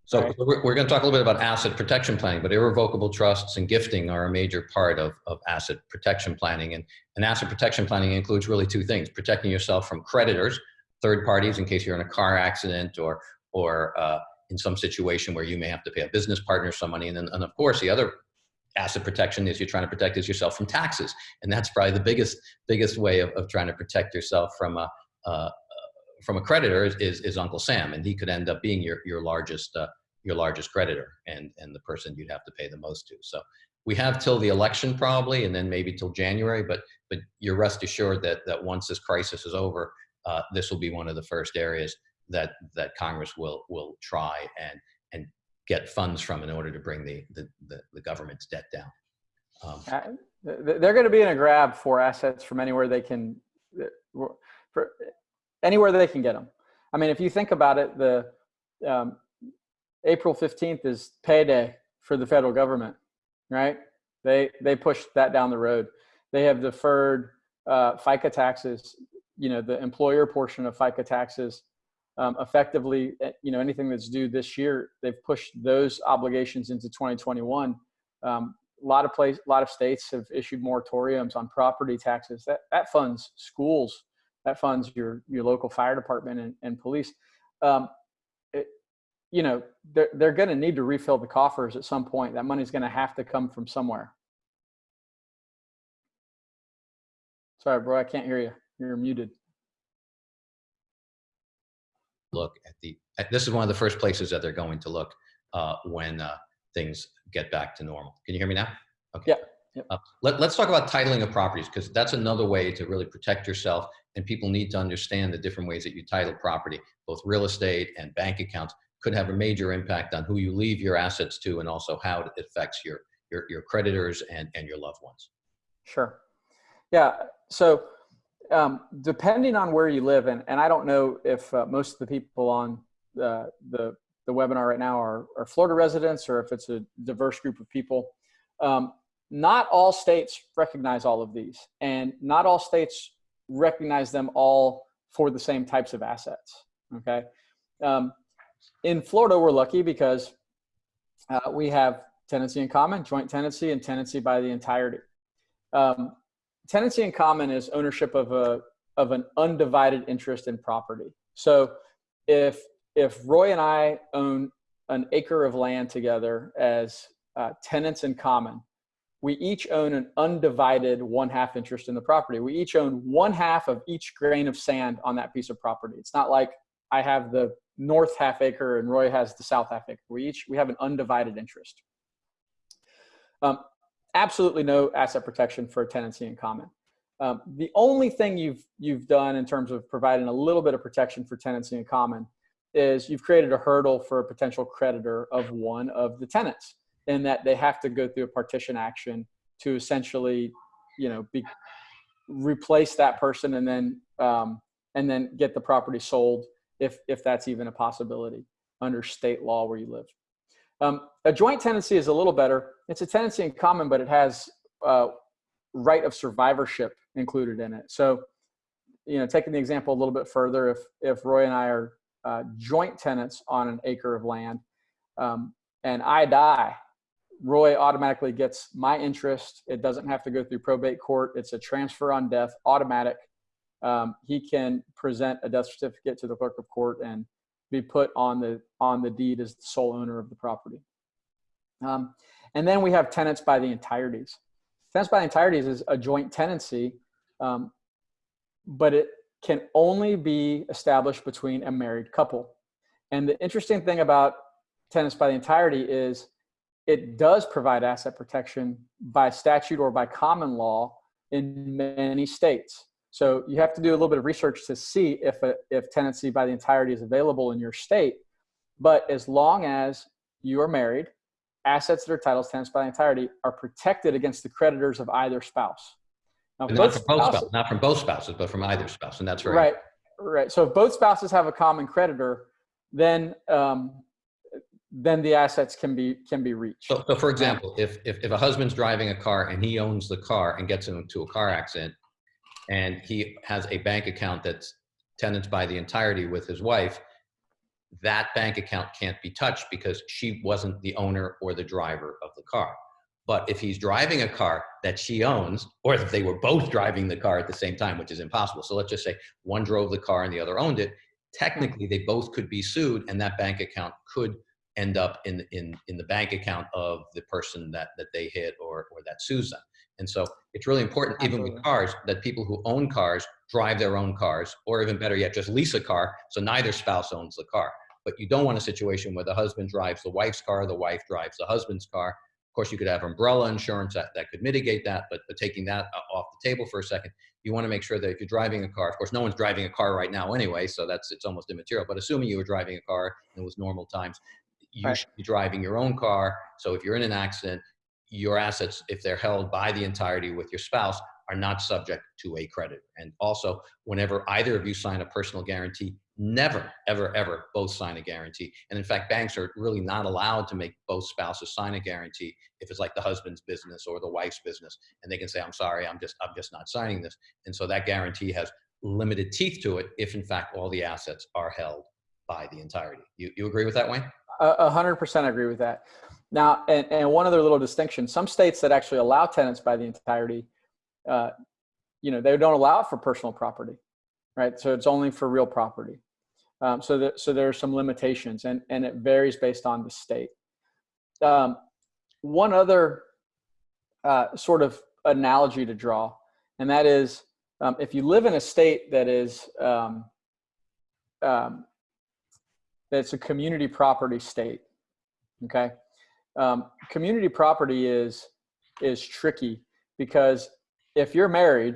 Speaker 1: So right. we're, we're going to talk a little bit about asset protection planning, but irrevocable trusts and gifting are a major part of, of asset protection planning. And, and asset protection planning includes really two things, protecting yourself from creditors, third parties in case you're in a car accident or, or uh, in some situation where you may have to pay a business partner some money. And then, and of course, the other asset protection is you're trying to protect is yourself from taxes. And that's probably the biggest, biggest way of, of trying to protect yourself from a, uh, from a creditor is, is, is, Uncle Sam, and he could end up being your, your largest uh, your largest creditor and, and the person you'd have to pay the most to. So we have till the election probably, and then maybe till January, but, but you're rest assured that, that once this crisis is over, uh, this will be one of the first areas that, that Congress will, will try and, and get funds from in order to bring the, the, the, the government's debt down. Um,
Speaker 2: uh, they're going to be in a grab for assets from anywhere they can, for anywhere they can get them. I mean, if you think about it, the um, April 15th is payday for the federal government, right? They, they pushed that down the road. They have deferred uh, FICA taxes, you know, the employer portion of FICA taxes um, effectively, eh, you know, anything that's due this year, they've pushed those obligations into 2021. Um, a lot of place, a lot of states have issued moratoriums on property taxes. That that funds schools, that funds your your local fire department and, and police. Um, you know, they're, they're going to need to refill the coffers at some point. That money's going to have to come from somewhere. Sorry, bro, I can't hear you. You're muted.
Speaker 1: Look at the, at, this is one of the first places that they're going to look uh, when uh, things get back to normal. Can you hear me now?
Speaker 2: Okay. Yeah. Yep.
Speaker 1: Uh, let, us talk about titling of properties because that's another way to really protect yourself and people need to understand the different ways that you title property, both real estate and bank accounts could have a major impact on who you leave your assets to and also how it affects your, your, your creditors and, and your loved ones.
Speaker 2: Sure. Yeah. So um, depending on where you live, and, and I don't know if uh, most of the people on the, the, the webinar right now are, are Florida residents or if it's a diverse group of people. Um, not all states recognize all of these, and not all states recognize them all for the same types of assets. Okay. Um, in Florida, we're lucky because uh, we have tenancy in common, joint tenancy, and tenancy by the entirety. Um, tenancy in common is ownership of a of an undivided interest in property. So if if Roy and I own an acre of land together as uh, tenants in common, we each own an undivided one half interest in the property. We each own one half of each grain of sand on that piece of property. It's not like I have the north half acre and Roy has the south half acre. We each we have an undivided interest. Um, absolutely no asset protection for tenancy in common. Um, the only thing you've you've done in terms of providing a little bit of protection for tenancy in common is you've created a hurdle for a potential creditor of one of the tenants in that they have to go through a partition action to essentially, you know, be, replace that person and then um, and then get the property sold if if that's even a possibility under state law where you live. Um, a joint tenancy is a little better. It's a tenancy in common, but it has uh, right of survivorship included in it. So, you know, taking the example a little bit further, if if Roy and I are uh, joint tenants on an acre of land, um, and I die, Roy automatically gets my interest. It doesn't have to go through probate court. It's a transfer on death, automatic. Um, he can present a death certificate to the clerk of court and be put on the on the deed as the sole owner of the property. Um, and then we have tenants by the entireties. Tenants by the entireties is a joint tenancy, um, but it can only be established between a married couple. And the interesting thing about tenants by the entirety is it does provide asset protection by statute or by common law in many states. So you have to do a little bit of research to see if, a, if tenancy by the entirety is available in your state. But as long as you are married, assets that are titled tenants by the entirety are protected against the creditors of either spouse.
Speaker 1: Now, not from both spouses, not from both spouses, but from either spouse, and that's very
Speaker 2: right. Right. So if both spouses have a common creditor, then um, then the assets can be can be reached.
Speaker 1: So, so for example, if, if if a husband's driving a car and he owns the car and gets into a car accident, and he has a bank account that's tenants by the entirety with his wife, that bank account can't be touched because she wasn't the owner or the driver of the car. But if he's driving a car that she owns, or if they were both driving the car at the same time, which is impossible. So let's just say one drove the car and the other owned it. Technically, they both could be sued, and that bank account could end up in in in the bank account of the person that that they hit or or that sues them. And so it's really important, even with cars, that people who own cars drive their own cars, or even better yet, just lease a car so neither spouse owns the car. But you don't want a situation where the husband drives the wife's car, the wife drives the husband's car, of course, you could have umbrella insurance that, that could mitigate that, but, but taking that off the table for a second, you want to make sure that if you're driving a car, of course, no one's driving a car right now anyway, so that's it's almost immaterial. But assuming you were driving a car and it was normal times, you right. should be driving your own car. So if you're in an accident, your assets, if they're held by the entirety with your spouse, are not subject to a credit. And also, whenever either of you sign a personal guarantee, never, ever, ever both sign a guarantee. And in fact, banks are really not allowed to make both spouses sign a guarantee if it's like the husband's business or the wife's business. And they can say, I'm sorry, I'm just, I'm just not signing this. And so that guarantee has limited teeth to it if in fact all the assets are held by the entirety. You, you agree with that, Wayne?
Speaker 2: A hundred percent agree with that. Now, and, and one other little distinction, some states that actually allow tenants by the entirety, uh, you know, they don't allow it for personal property, right? So it's only for real property. Um, so so there are some limitations and, and it varies based on the state. Um, one other uh, sort of analogy to draw, and that is um, if you live in a state that is um, um, that's a community property state, okay? Um, community property is is tricky because if you're married,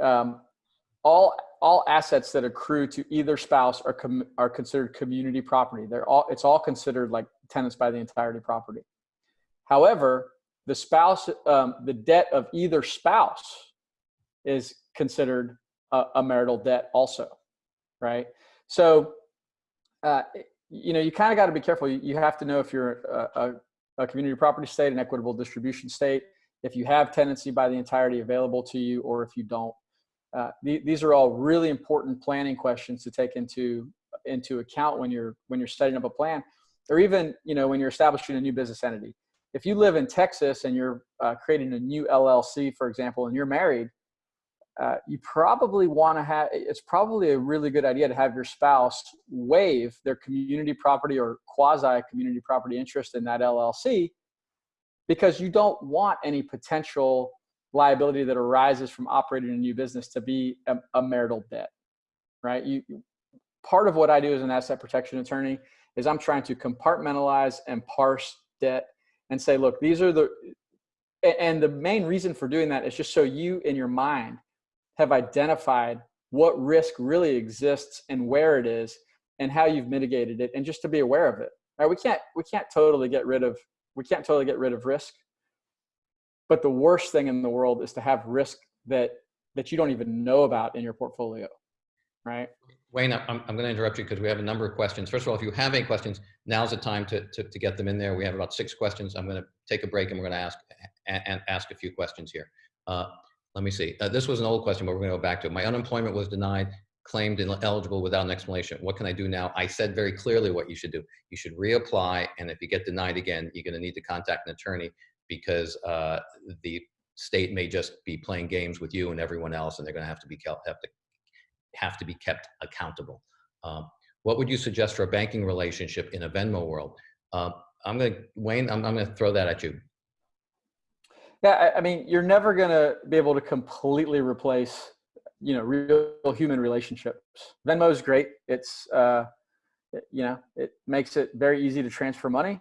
Speaker 2: um, all all assets that accrue to either spouse are are considered community property. They're all it's all considered like tenants by the entirety property. However, the spouse um, the debt of either spouse is considered a, a marital debt also, right? So, uh, you know, you kind of got to be careful. You, have to know if you're a, a, a community property state, an equitable distribution state, if you have tenancy by the entirety available to you, or if you don't. Uh, th these are all really important planning questions to take into into account when you're when you're setting up a plan, or even you know when you're establishing a new business entity. if you live in Texas and you're uh, creating a new LLC, for example, and you're married, uh, you probably want to have, it's probably a really good idea to have your spouse waive their community property or quasi community property interest in that LLC because you don't want any potential liability that arises from operating a new business to be a, a marital debt, right? You, part of what I do as an asset protection attorney is I'm trying to compartmentalize and parse debt and say, look, these are the, and the main reason for doing that is just so you in your mind have identified what risk really exists and where it is and how you've mitigated it and just to be aware of it. Right? We can't, we can't totally get rid of, we can't totally get rid of risk. But the worst thing in the world is to have risk that, that you don't even know about in your portfolio. Right.
Speaker 1: Wayne, I'm, I'm going to interrupt you because we have a number of questions. First of all, if you have any questions, now's the time to, to, to get them in there. We have about six questions. I'm going to take a break and we're going to ask and, ask a few questions here. Uh, let me see. Uh, this was an old question, but we're going to go back to it. My unemployment was denied, claimed ineligible without an explanation. What can I do now? I said very clearly what you should do. You should reapply, and if you get denied again, you're going to need to contact an attorney because uh, the state may just be playing games with you and everyone else, and they're going to have to be kept, have to have to be kept accountable. Um, what would you suggest for a banking relationship in a Venmo world? Uh, I'm going to, Wayne, I'm, I'm going to throw that at you.
Speaker 2: Yeah, I, mean, you're never going to be able to completely replace, you know, real human relationships. Venmo is great. It's, uh, you know, it makes it very easy to transfer money.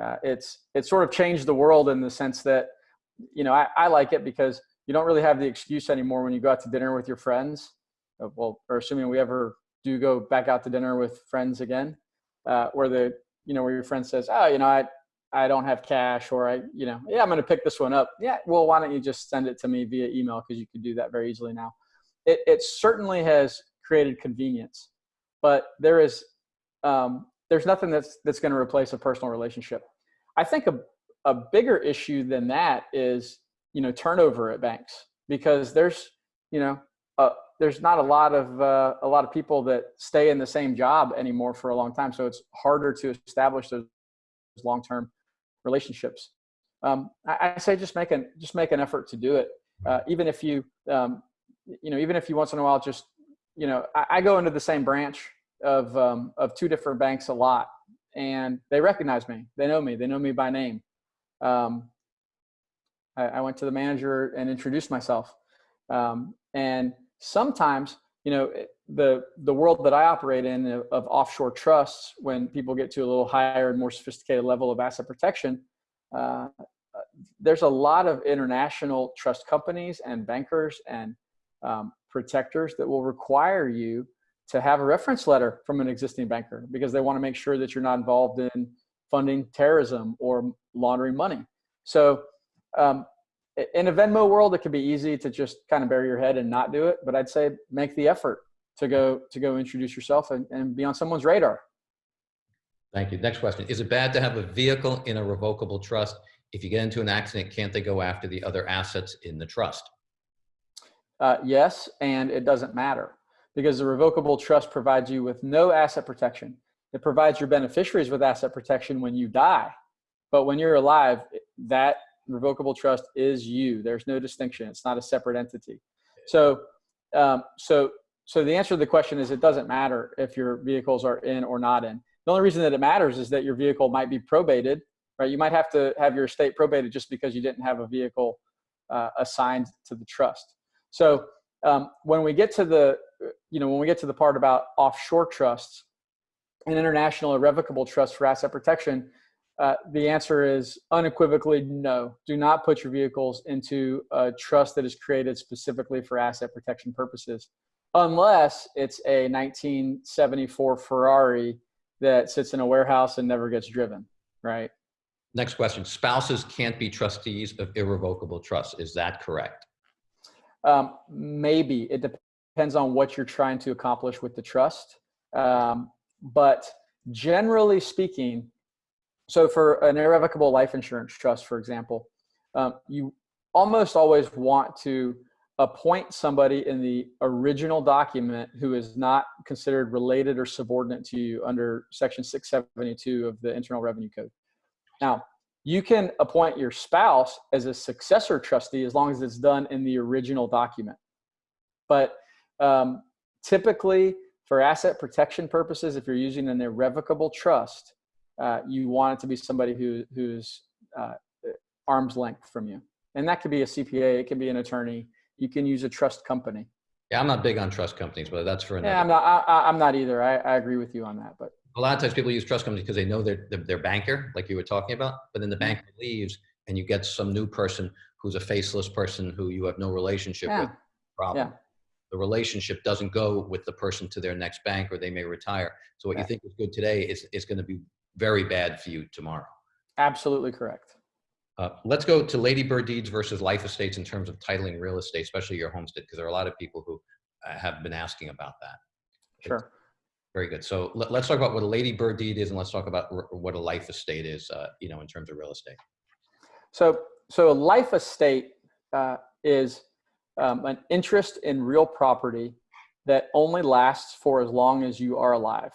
Speaker 2: Uh, it's, it sort of changed the world in the sense that, you know, I, I like it because you don't really have the excuse anymore when you go out to dinner with your friends uh, well, or assuming we ever do go back out to dinner with friends again, uh, where the, you know, where your friend says, oh, you know, I, I don't have cash or I, you know, yeah, I'm going to pick this one up. Yeah. Well, why don't you just send it to me via email? Cause you can do that very easily now. It, it certainly has created convenience, but there is, um, there's nothing that's, that's going to replace a personal relationship. I think a, a bigger issue than that is, you know, turnover at banks because there's, you know, a, there's not a lot of uh, a lot of people that stay in the same job anymore for a long time. So it's harder to establish those long-term relationships. Um, I, I, say just make an just make an effort to do it, uh, even if you um, you know even if you once in a while just you know I, I go into the same branch of um, of two different banks a lot, and they recognize me. They know me. They know me by name. Um, I, I, went to the manager and introduced myself, um, and sometimes you know the the world that i operate in of, of, offshore trusts when people get to a little higher and more sophisticated level of asset protection uh, there's a lot of international trust companies and bankers and um, protectors that will require you to have a reference letter from an existing banker because they want to make sure that you're not involved in funding terrorism or laundering money. So um, in a Venmo world, it could be easy to just kind of bury your head and not do it. But I'd say make the effort to go to go introduce yourself and, and be on someone's radar.
Speaker 1: Thank you. Next question. Is it bad to have a vehicle in a revocable trust? If you get into an accident, can't they go after the other assets in the trust?
Speaker 2: Uh, yes, and it doesn't matter because the revocable trust provides you with no asset protection. It provides your beneficiaries with asset protection when you die. But when you're alive, that revocable trust is you. There's no distinction. It's not a separate entity. So, um, so, so the answer to the question is it doesn't matter if your vehicles are in or not in. The only reason that it matters is that your vehicle might be probated, right? You might have to have your estate probated just because you didn't have a vehicle uh, assigned to the trust. So um, when we get to the, you know, when we get to the part about offshore trusts, an international irrevocable trust for asset protection, uh, the answer is unequivocally no. Do not put your vehicles into a trust that is created specifically for asset protection purposes, unless it's a 1974 Ferrari that sits in a warehouse and never gets driven, right?
Speaker 1: Next question. Spouses can't be trustees of irrevocable trusts. Is that correct?
Speaker 2: Um, maybe. It depends on what you're trying to accomplish with the trust. Um, but generally speaking, so for an irrevocable life insurance trust, for example, um, you almost always want to appoint somebody in the original document who is not considered related or subordinate to you under section 672 of the Internal Revenue Code. Now, You can appoint your spouse as a successor trustee as long as it's done in the original document. But um, typically, for asset protection purposes, if you're using an irrevocable trust, uh, you want it to be somebody who who's uh, arm's length from you, and that could be a CPA, it can be an attorney. You can use a trust company.
Speaker 1: Yeah, I'm not big on trust companies, but that's for another.
Speaker 2: Yeah, I'm not. I, I'm not either. I, I agree with you on that. But
Speaker 1: a lot of times people use trust companies because they know their, their, their banker, like you were talking about, but then the
Speaker 2: Mhm.
Speaker 1: banker leaves and you get some new person who's a faceless person who you have no relationship
Speaker 2: yeah,
Speaker 1: with. Problem.
Speaker 2: yeah,
Speaker 1: The relationship doesn't go with the person to their next bank or they may retire. So what you think is good today is, is going to be very bad for you tomorrow.
Speaker 2: absolutely correct.
Speaker 1: Uh, let's go to Lady Bird deeds versus life estates in terms of titling real estate, especially your homestead, because there are a lot of people who uh, have been asking about that.
Speaker 2: Sure.
Speaker 1: Very good. So let, us talk about what a Lady Bird deed is, and let's talk about r- what a life estate is. Uh, you know, in terms of real estate.
Speaker 2: So, so a life estate uh, is um, an interest in real property that only lasts for as long as you are alive.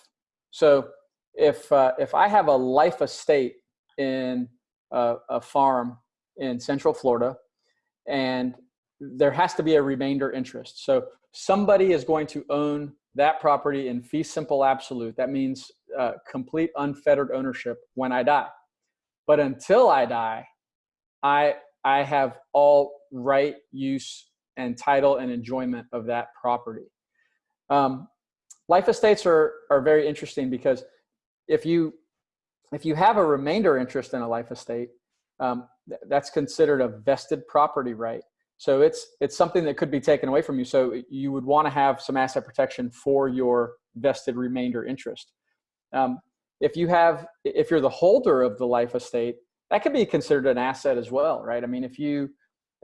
Speaker 2: So, if uh, if I have a life estate in a, a farm in Central Florida, and there has to be a remainder interest. So somebody is going to own that property in fee simple absolute. That means uh, complete unfettered ownership when I die. But until I die, I I have all right, use, and title and enjoyment of that property. Um, life estates are are very interesting because if you if you have a remainder interest in a life estate, um, th- that's considered a vested property right. So it's it's something that could be taken away from you. So you would want to have some asset protection for your vested remainder interest. Um, if you have if you're the holder of the life estate, that could be considered an asset as well, right? I mean, if you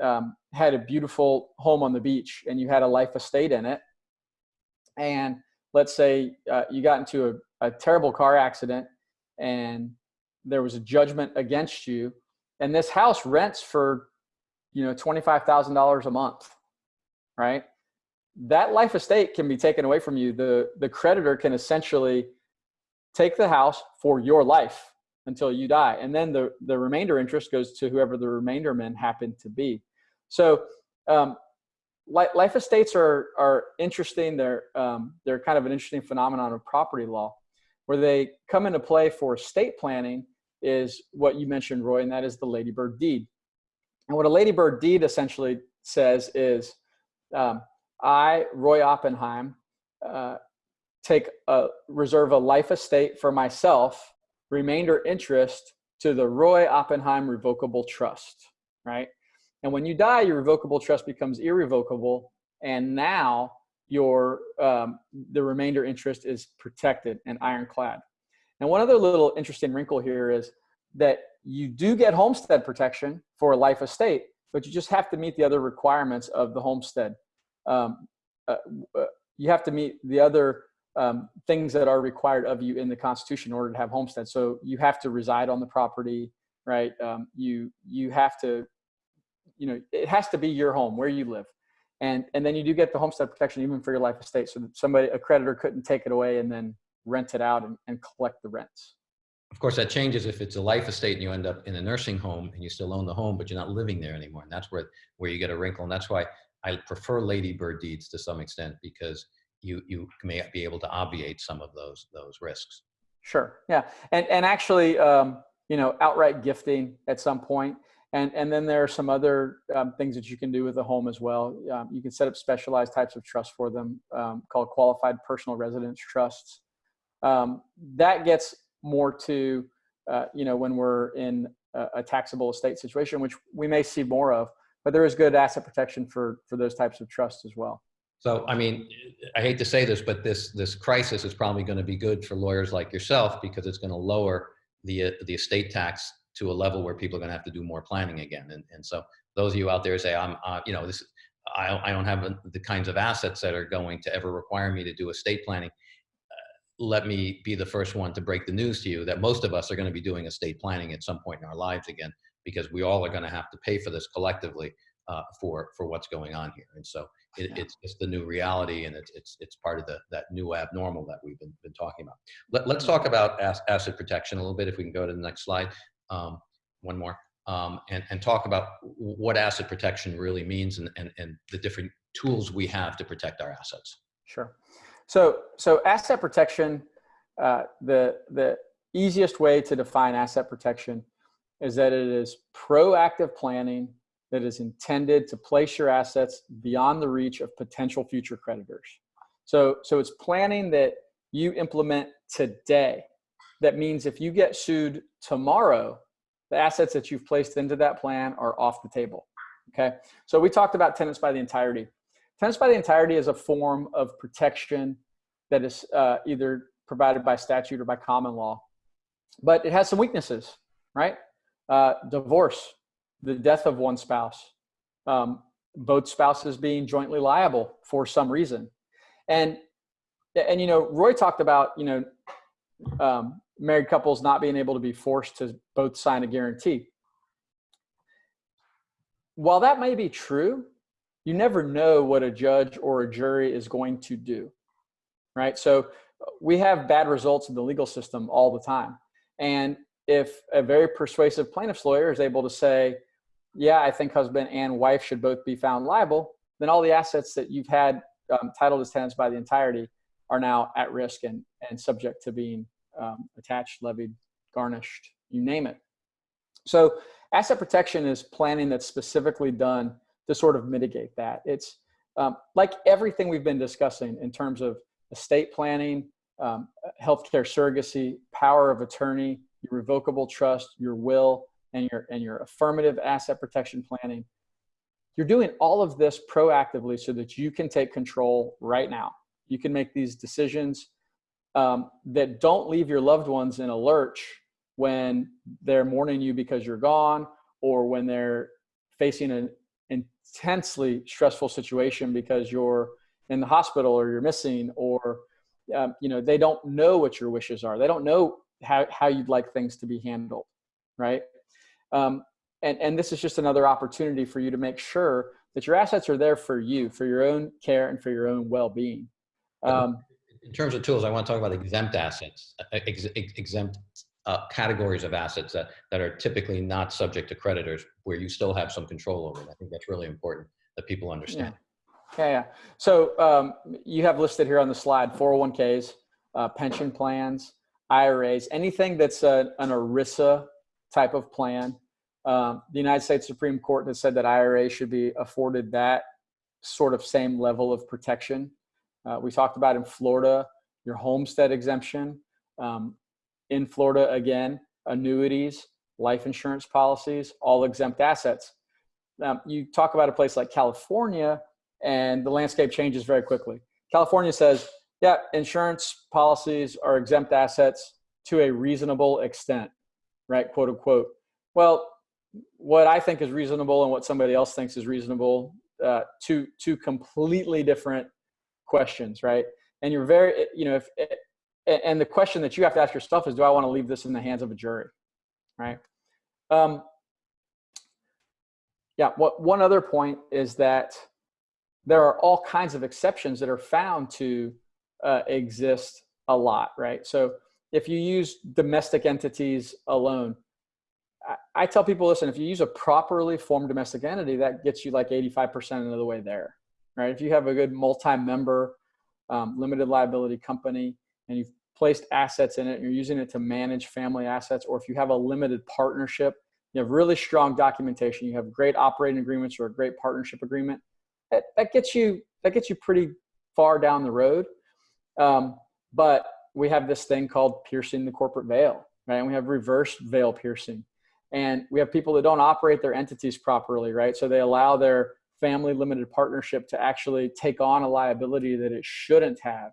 Speaker 2: um, had a beautiful home on the beach and you had a life estate in it, and let's say uh, you got into a, a terrible car accident and there was a judgment against you, and this house rents for you know $25,000 a month, right? That life estate can be taken away from you. The the creditor can essentially take the house for your life until you die, and then the the remainder interest goes to whoever the remainder men happen to be. So um, life estates are are interesting. They're um, they're kind of an interesting phenomenon of property law, where they come into play for estate planning is what you mentioned, Roy, and that is the ladybird deed. And what a ladybird deed essentially says is, um, I, Roy Oppenheim, uh, take a reserve a life estate for myself, remainder interest to the Roy Oppenheim Revocable Trust, right? And when you die, your revocable trust becomes irrevocable, and now your um, the remainder interest is protected and ironclad. And one other little interesting wrinkle here is that you do get homestead protection for a life estate, but you just have to meet the other requirements of the homestead. Um, uh, uh, you have to meet the other um, things that are required of you in the Constitution in order to have homestead. So you have to reside on the property, right? Um, you you have to, you know, it has to be your home where you live, and and then you do get the homestead protection even for your life estate. So that somebody a creditor couldn't take it away and then rent it out and, and collect the rents.
Speaker 1: Of course, that changes if it's a life estate and you end up in a nursing home and you still own the home, but you're not living there anymore. And that's where, where you get a wrinkle. And that's why I prefer ladybird deeds to some extent because you, you may be able to obviate some of those, those risks.
Speaker 2: Sure. Yeah. And, and actually, um, you know, outright gifting at some point. And, and then there are some other um, things that you can do with the home as well. Um, you can set up specialized types of trusts for them um, called qualified personal residence trusts. Um, that gets more to, uh, you know, when we're in a, a taxable estate situation, which we may see more of, but there is good asset protection for, for those types of trusts as well.
Speaker 1: So, I mean, I hate to say this, but this, this crisis is probably going to be good for lawyers like yourself because it's going to lower the, uh, the estate tax to a level where people are going to have to do more planning again. And, and so those of you out there say, I'm, uh, you know, this, I, I don't have the kinds of assets that are going to ever require me to do estate planning. Uh, let me be the first one to break the news to you that most of us are going to be doing estate planning at some point in our lives again, because we all are going to have to pay for this collectively uh, for, for what's going on here. And so it,
Speaker 2: Yeah.
Speaker 1: it's, it's the new reality and it's, it's, it's part of the, that new abnormal that we've been, been talking about. Let, let's talk about as, asset protection a little bit if we can go to the next slide. Um, one more, um, and, and talk about what asset protection really means and, and, and the different tools we have to protect our assets.
Speaker 2: Sure. So, so asset protection, uh, the, the easiest way to define asset protection is that it is proactive planning that is intended to place your assets beyond the reach of potential future creditors. So, so it's planning that you implement today. That means if you get sued tomorrow, the assets that you've placed into that plan are off the table. Okay. So we talked about tenants by the entirety. Tenants by the entirety is a form of protection that is uh, either provided by statute or by common law, but it has some weaknesses, right? Uh, divorce, the death of one spouse, um, both spouses being jointly liable for some reason, and and you know Roy talked about you know um, married couples not being able to be forced to both sign a guarantee. While that may be true, you never know what a judge or a jury is going to do, right? So we have bad results in the legal system all the time. And if a very persuasive plaintiff's lawyer is able to say, yeah, I think husband and wife should both be found liable, then all the assets that you've had um, titled as tenants by the entirety are now at risk and, and subject to being um, attached, levied, garnished, you name it. So asset protection is planning that's specifically done to sort of mitigate that. It's um, like everything we've been discussing in terms of estate planning, um, healthcare surrogacy, power of attorney, your revocable trust, your will, and your and your affirmative asset protection planning. You're doing all of this proactively so that you can take control right now. You can make these decisions um, that don't leave your loved ones in a lurch when they're mourning you because you're gone or when they're facing an intensely stressful situation because you're in the hospital or you're missing or um, you know they don't know what your wishes are. They don't know how, how you'd like things to be handled right? Um, and and this is just another opportunity for you to make sure that your assets are there for you for your own care and for your own well-being. Um,
Speaker 1: in terms of tools i want to talk about exempt assets uh, ex, ex, exempt uh, categories of assets that, that are typically not subject to creditors where you still have some control over it i think that's really important that people understand
Speaker 2: yeah. Yeah, yeah. So um, you have listed here on the slide 401ks, uh, pension plans, IRAs, anything that's a, an ERISA type of plan. Um, the United States Supreme Court has said that IRA should be afforded that sort of same level of protection. Uh, we talked about in Florida, your homestead exemption. Um, in Florida, again, annuities, life insurance policies, all exempt assets. Now, you talk about a place like California, and the landscape changes very quickly. California says, yeah, insurance policies are exempt assets to a reasonable extent, right? Quote unquote. Well, what I think is reasonable and what somebody else thinks is reasonable, uh, two two completely different questions, right? And you're very, you know, if and the question that you have to ask yourself is, do I want to leave this in the hands of a jury, right? Um, yeah. What one other point is that there are all kinds of exceptions that are found to uh, exist a lot, right? So if you use domestic entities alone, I, I, tell people, listen, if you use a properly formed domestic entity, that gets you like 85% of the way there, right? If you have a good multi-member um, limited liability company and you've placed assets in it you're using it to manage family assets, or if you have a limited partnership, you have really strong documentation, you have great operating agreements or a great partnership agreement, that, that gets you that gets you pretty far down the road. Um, but we have this thing called piercing the corporate veil, right? And we have reverse veil piercing. And we have people that don't operate their entities properly, right? So they allow their family limited partnership to actually take on a liability that it shouldn't have,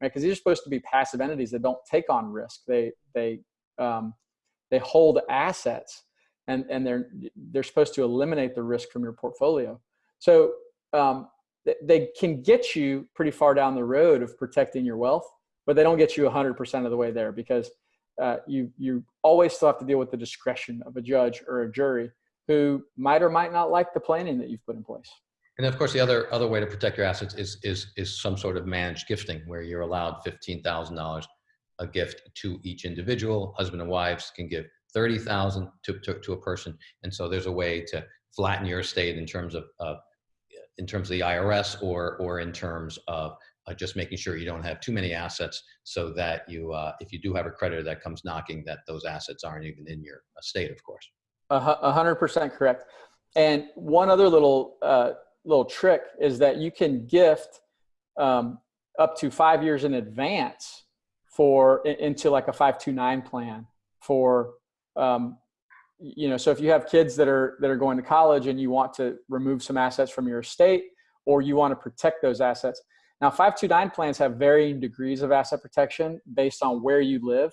Speaker 2: right? Because these are supposed to be passive entities that don't take on risk. They they um, they hold assets, and and they're they're supposed to eliminate the risk from your portfolio. So um, they can get you pretty far down the road of protecting your wealth, but they don't get you 100% of the way there because uh, you you always still have to deal with the discretion of a judge or a jury who might or might not like the planning that you've put in place.
Speaker 1: And of course, the other other way to protect your assets is is is some sort of managed gifting, where you're allowed fifteen thousand dollars a gift to each individual. Husband and wives can give 30,000 to, to, to a person. And so there's a way to flatten your estate in terms of, uh, in terms of the IRS or, or in terms of uh, just making sure you don't have too many assets so that you, uh, if you do have a creditor that comes knocking, that those assets aren't even in your estate, of course.
Speaker 2: Hundred percent correct. And one other little uh, little trick is that you can gift um, up to five years in advance for into like a five two nine plan for um, you know. So if you have kids that are that are going to college and you want to remove some assets from your estate, or you want to protect those assets. Now, five two nine plans have varying degrees of asset protection based on where you live,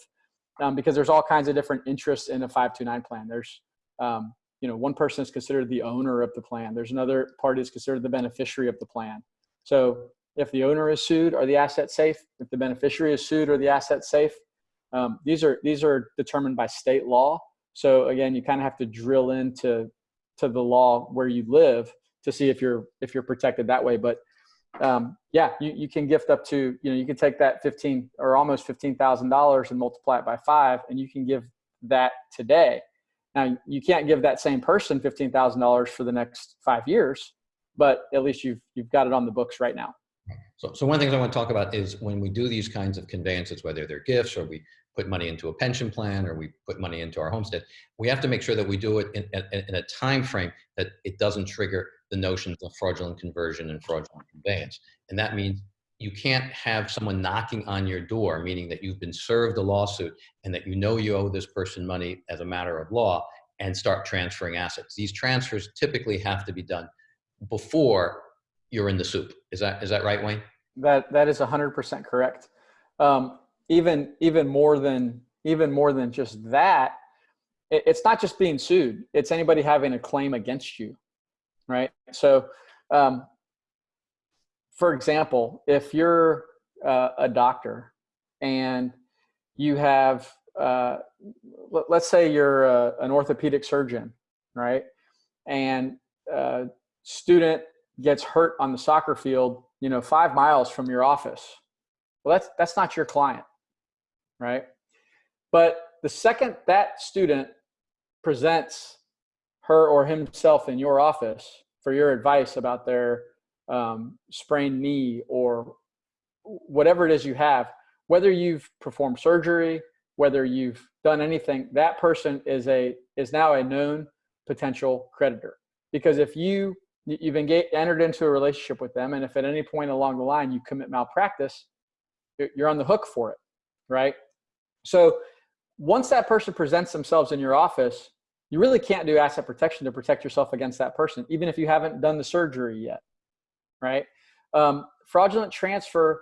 Speaker 2: um, because there's all kinds of different interests in a five two nine plan. There's um, you know, one person is considered the owner of the plan. There's another party is considered the beneficiary of the plan. So if the owner is sued, are the assets safe? If the beneficiary is sued, are the assets safe? Um, these are these are determined by state law. So again, you kind of have to drill into to the law where you live to see if you're if you're protected that way. But um, yeah, you, you can gift up to you know you can take that fifteen or almost fifteen thousand dollars and multiply it by five, and you can give that today now you can't give that same person fifteen thousand dollars for the next five years, but at least you've you've got it on the books right now.
Speaker 1: So, so one of the things I want to talk about is when we do these kinds of conveyances, whether they're gifts or we put money into a pension plan or we put money into our homestead, we have to make sure that we do it in, in, in a time frame that it doesn't trigger the notions of fraudulent conversion and fraudulent conveyance. And that means you can't have someone knocking on your door, meaning that you've been served a lawsuit and that you know you owe this person money as a matter of law and start transferring assets. These transfers typically have to be done before you're in the soup. Is that, is that right, Wayne?
Speaker 2: That that is hundred percent correct. Um, even even more than even more than just that, it, it's not just being sued. It's anybody having a claim against you, right? So um, for example, if you're uh, a doctor and you have, uh, let, us say you're a, an orthopedic surgeon, right? And a student gets hurt on the soccer field, you know, five miles from your office. Well, that's, that's not your client, right? But the second that student presents her or himself in your office for your advice about their um, sprained knee or whatever it is you have, whether you've performed surgery, whether you've done anything, that person is a is now a known potential creditor. Because if you you've engaged, entered into a relationship with them, and if at any point along the line you commit malpractice, you're on the hook for it, right? So once that person presents themselves in your office, you really can't do asset protection to protect yourself against that person, even if you haven't done the surgery yet right? Um, fraudulent transfer,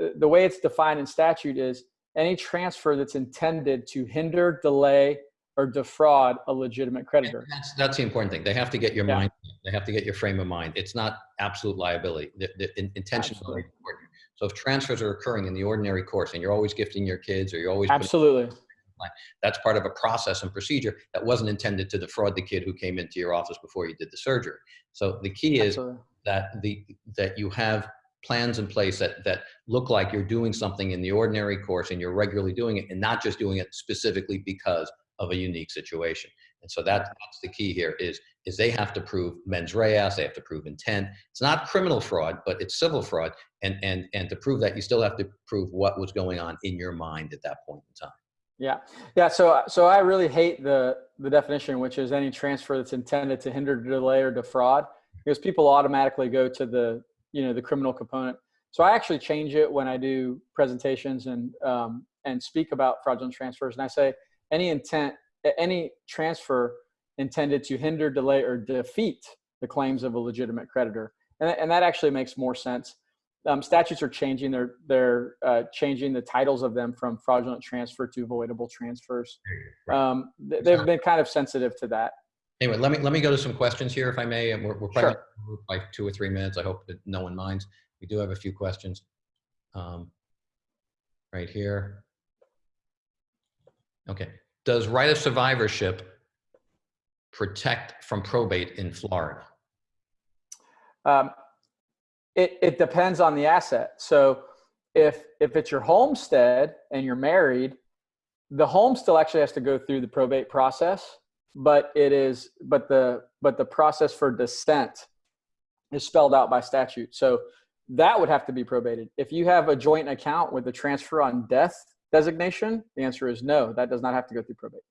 Speaker 2: uh, the way it's defined in statute is any transfer that's intended to hinder, delay, or defraud a legitimate creditor.
Speaker 1: That's, that's the important thing. They have to get your
Speaker 2: Yeah.
Speaker 1: mind, they have to get your frame of mind. It's not absolute liability. The, the in- intention is important. So if transfers are occurring in the ordinary course and you're always gifting your kids or you're always
Speaker 2: Absolutely.
Speaker 1: That's part of a process and procedure that wasn't intended to defraud the kid who came into your office before you did the surgery. So the key is
Speaker 2: Absolutely.
Speaker 1: That the that you have plans in place that that look like you're doing something in the ordinary course and you're regularly doing it and not just doing it specifically because of a unique situation. And so that, that's the key here is is they have to prove mens rea, they have to prove intent. It's not criminal fraud, but it's civil fraud. And and and to prove that, you still have to prove what was going on in your mind at that point in time.
Speaker 2: Yeah, yeah. So, so I really hate the the definition, which is any transfer that's intended to hinder, delay, or defraud, because people automatically go to the you know the criminal component. So I actually change it when I do presentations and um, and speak about fraudulent transfers, and I say any intent, any transfer intended to hinder, delay, or defeat the claims of a legitimate creditor, and and that actually makes more sense um, statutes are changing. They're they're uh, changing the titles of them from fraudulent transfer to voidable transfers.
Speaker 1: Right.
Speaker 2: Um, th- they've been kind of sensitive to that.
Speaker 1: Anyway, let me let me go to some questions here, if I may. And we're, we're
Speaker 2: Sure.
Speaker 1: probably like two or three minutes. I hope that no one minds. We do have a few questions. Um, right here. Okay. Does right of survivorship protect from probate in Florida?
Speaker 2: Um, it it depends on the asset. So if if it's your homestead and you're married, the home still actually has to go through the probate process, but it is, but the, but the process for descent is spelled out by statute. So that would have to be probated. If you have a joint account with a transfer on death designation, the answer is no, that does not have to go through probate.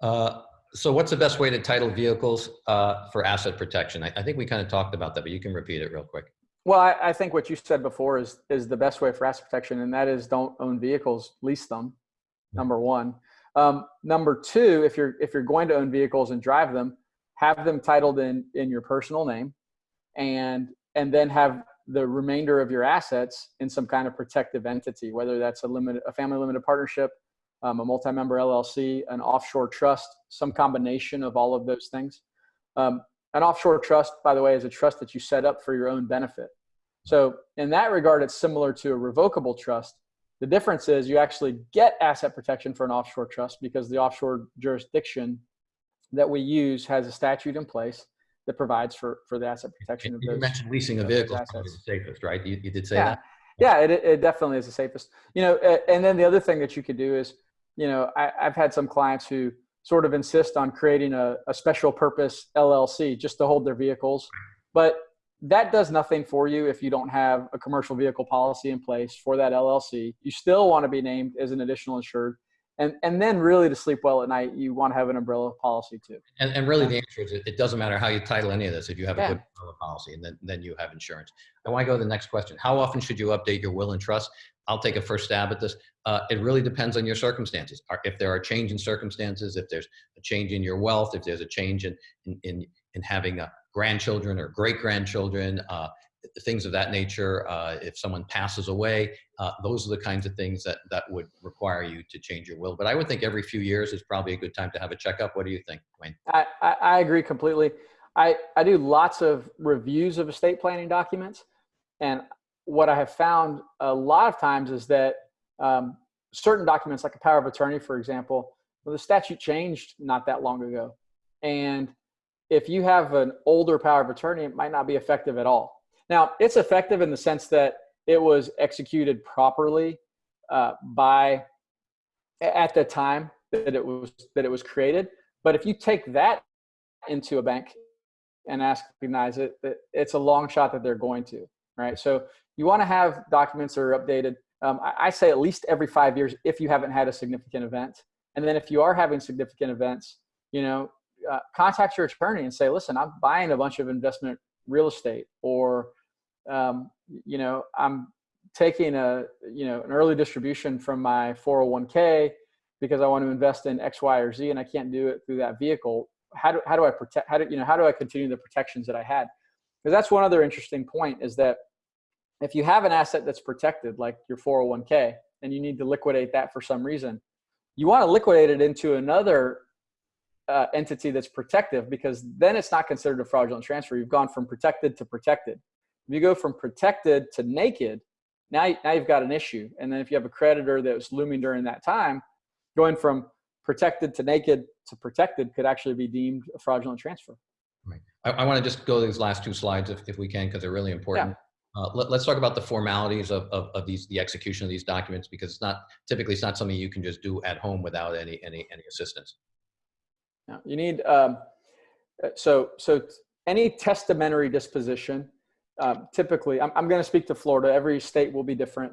Speaker 1: Uh, so what's the best way to title vehicles uh, for asset protection? I, I think we kind of talked about that, but you can repeat it real quick.
Speaker 2: Well, I, I think what you said before is is the best way for asset protection, and that is don't own vehicles, lease them. Number one. Um, number two, if you're if you're going to own vehicles and drive them, have them titled in in your personal name, and and then have the remainder of your assets in some kind of protective entity, whether that's a limited a family limited partnership, um, a multi-member LLC, an offshore trust, some combination of all of those things. Um, an offshore trust, by the way, is a trust that you set up for your own benefit. So in that regard, it's similar to a revocable trust. The difference is you actually get asset protection for an offshore trust because the offshore jurisdiction that we use has a statute in place that provides for, for the asset protection of
Speaker 1: You
Speaker 2: those.
Speaker 1: mentioned leasing a vehicle is the safest, right? You, you did say
Speaker 2: Yeah.
Speaker 1: that?
Speaker 2: Yeah, it, it definitely is the safest. You know, and then the other thing that you could do is, you know, I, I've had some clients who sort of insist on creating a, a special purpose LLC just to hold their vehicles, but that does nothing for you if you don't have a commercial vehicle policy in place for that LLC. You still want to be named as an additional insured. And, and then really to sleep well at night, you want to have an umbrella policy too.
Speaker 1: And, and really the answer is it, it doesn't matter how you title any of this. If you have a
Speaker 2: Yeah.
Speaker 1: good umbrella policy and then, then you have insurance. I want to go to the next question. How often should you update your will and trust? I'll take a first stab at this. Uh, it really depends on your circumstances. If there are change in circumstances, if there's a change in your wealth, if there's a change in, in, in, in having a grandchildren or great grandchildren, uh, things of that nature. Uh, if someone passes away, uh, those are the kinds of things that, that would require you to change your will. But I would think every few years is probably a good time to have a checkup. What do you think, Wayne?
Speaker 2: I, I, agree completely. I, I do lots of reviews of estate planning documents. And what I have found a lot of times is that um, certain documents, like a power of attorney, for example, well, the statute changed not that long ago. And if you have an older power of attorney, it might not be effective at all. Now, it's effective in the sense that it was executed properly uh, by at the time that it was that it was created. But if you take that into a bank and ask recognize it, it's a long shot that they're going to, right? So you want to have documents that are updated. Um, I, I say at least every five years if you haven't had a significant event, and then if you are having significant events, you know, uh, contact your attorney and say, listen, I'm buying a bunch of investment real estate, or um, you know, I'm taking a you know an early distribution from my 401k because I want to invest in X, Y, or Z, and I can't do it through that vehicle. How do how do I protect? How do you know? How do I continue the protections that I had? Because that's one other interesting point is that if you have an asset that's protected, like your 401k, and you need to liquidate that for some reason, you want to liquidate it into another uh, entity that's protective because then it's not considered a fraudulent transfer. You've gone from protected to protected. If you go from protected to naked, now, now you've got an issue. And then if you have a creditor that was looming during that time, going from protected to naked to protected could actually be deemed a fraudulent transfer.
Speaker 1: Right. I, I want to just go to these last two slides if, if we can, because they're really important. Uh, let, us talk about the formalities of, of, of these, the execution of these documents, because it's not, typically it's not something you can just do at home without any, any, any assistance.
Speaker 2: Now, you need, um, uh, so, so any testamentary disposition, um, typically, I'm, I'm going to speak to Florida. Every state will be different.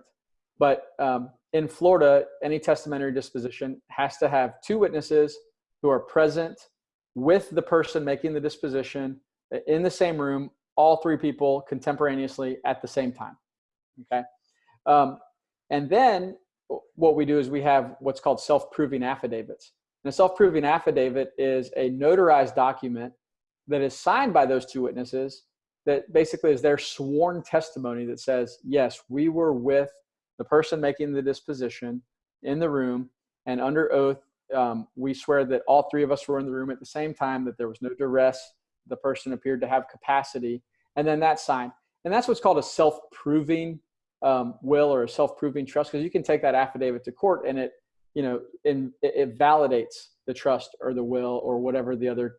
Speaker 2: But um, in Florida, any testamentary disposition has to have two witnesses who are present with the person making the disposition in the same room, all three people contemporaneously at the same time. Okay. Um, and then what we do is we have what's called self proving affidavits. And a self proving affidavit is a notarized document that is signed by those two witnesses that basically is their sworn testimony that says, yes, we were with the person making the disposition in the room and under oath um, we swear that all three of us were in the room at the same time that there was no duress the person appeared to have capacity and then that's signed. And that's what's called a self-proving um, will or a self-proving trust because you can take that affidavit to court and it you know in, it, it validates the trust or the will or whatever the other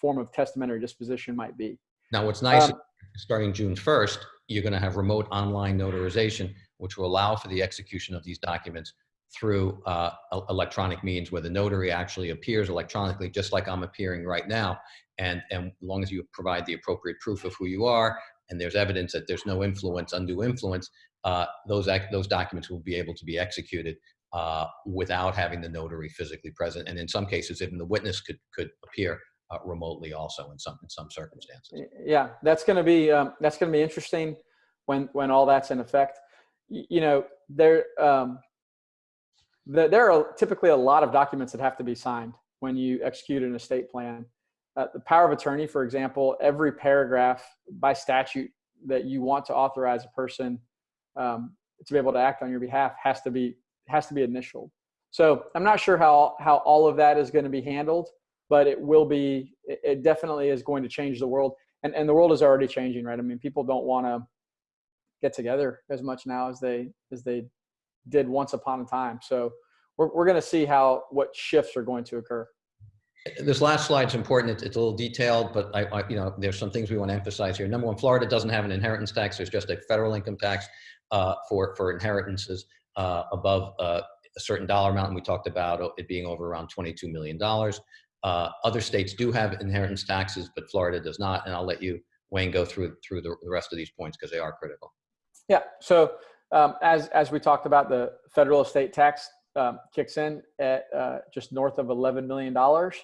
Speaker 2: form of testamentary disposition might be
Speaker 1: Now, what's nice,
Speaker 2: Um,
Speaker 1: starting June 1st, you're going to have remote online notarization, which will allow for the execution of these documents through uh, electronic means where the notary actually appears electronically, just like I'm appearing right now. And, and as long as you provide the appropriate proof of who you are, and there's evidence that there's no influence, undue influence, uh, those, those documents will be able to be executed uh, without having the notary physically present. And in some cases, even the witness could, could appear uh, remotely also in some, in some circumstances.
Speaker 2: Yeah, that's going to be um, that's going to be interesting when when all that's in effect. Y- You know, there um, the, there are typically a lot of documents that have to be signed when you execute an estate plan. Uh, the power of attorney, for example, every paragraph by statute that you want to authorize a person um, to be able to act on your behalf has to be has to be initialed. So I'm not sure how how all of that is going to be handled, but it will be. It, it definitely is going to change the world, and and the world is already changing, right? I mean, people don't want to get together as much now as they as they did once upon a time. So we're we're going to see how what shifts are going to occur.
Speaker 1: This last slide's important. It's, it's a little detailed, but I, I, you know, there's some things we want to emphasize here. Number one, Florida doesn't have an inheritance tax. There's just a federal income tax uh, for for inheritances uh, above uh, a certain dollar amount. And we talked about it being over around 22 million dollars. Uh, other states do have inheritance taxes, but Florida does not. And I'll let you, Wayne, go through through the, the rest of these points because they are critical.
Speaker 2: Yeah. So um, as as we talked about, the federal estate tax um, kicks in at uh, just north of eleven million dollars,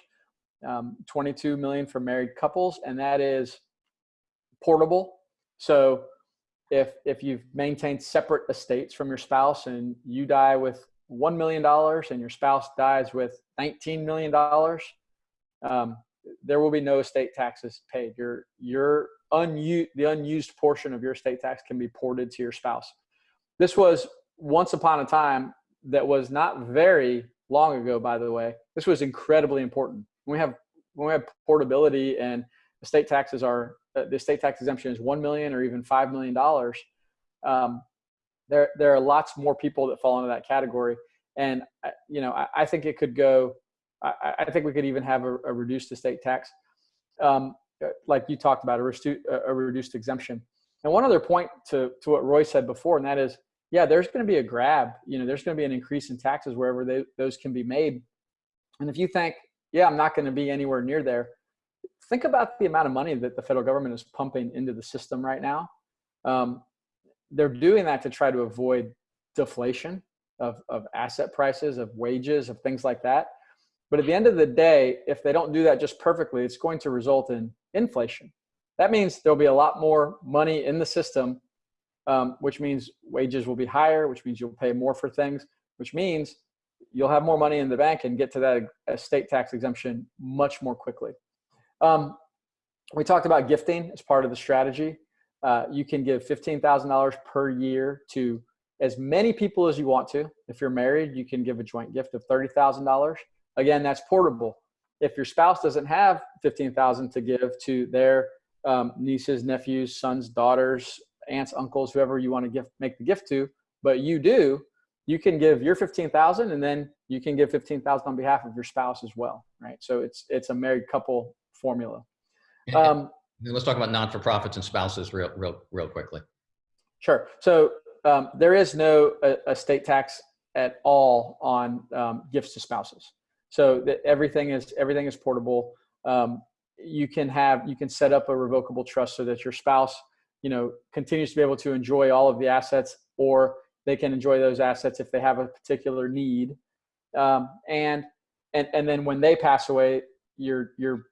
Speaker 2: um, twenty-two million for married couples, and that is portable. So if if you've maintained separate estates from your spouse and you die with one million dollars and your spouse dies with nineteen million dollars, um, there will be no estate taxes paid. Your your unused the unused portion of your estate tax can be ported to your spouse. This was once upon a time that was not very long ago, by the way. This was incredibly important. We have when we have portability and estate taxes are uh, the estate tax exemption is one million or even five million dollars. Um, there there are lots more people that fall into that category, and uh, you know I, I think it could go. I, I think we could even have a, a reduced estate tax. Um, uh, like you talked about a, restu- a reduced exemption. And one other point to, to what Roy said before, and that is, yeah, there's going to be a grab. You know, there's going to be an increase in taxes wherever they, those can be made. And if you think, yeah, I'm not going to be anywhere near there, think about the amount of money that the federal government is pumping into the system right now. Um, they're doing that to try to avoid deflation of, of asset prices, of wages, of things like that. But at the end of the day, if they don't do that just perfectly, it's going to result in inflation. That means there'll be a lot more money in the system, um, which means wages will be higher, which means you'll pay more for things, which means you'll have more money in the bank and get to that estate tax exemption much more quickly. Um, we talked about gifting as part of the strategy. Uh, you can give $15,000 per year to as many people as you want to. If you're married, you can give a joint gift of $30,000. Again, that's portable. If your spouse doesn't have 15,000 to give to their um, nieces, nephews, sons, daughters, aunts, uncles, whoever you want to gift, make the gift to, but you do, you can give your 15,000 and then you can give 15,000 on behalf of your spouse as well, right? So it's it's a married couple formula. *laughs* Um,
Speaker 1: And let's talk about non-for-profits and spouses real, real, real quickly.
Speaker 2: Sure. So um, there is no uh, estate tax at all on um, gifts to spouses. So that everything is everything is portable. Um, you can have you can set up a revocable trust so that your spouse, you know, continues to be able to enjoy all of the assets, or they can enjoy those assets if they have a particular need. Um, and and and then when they pass away, your your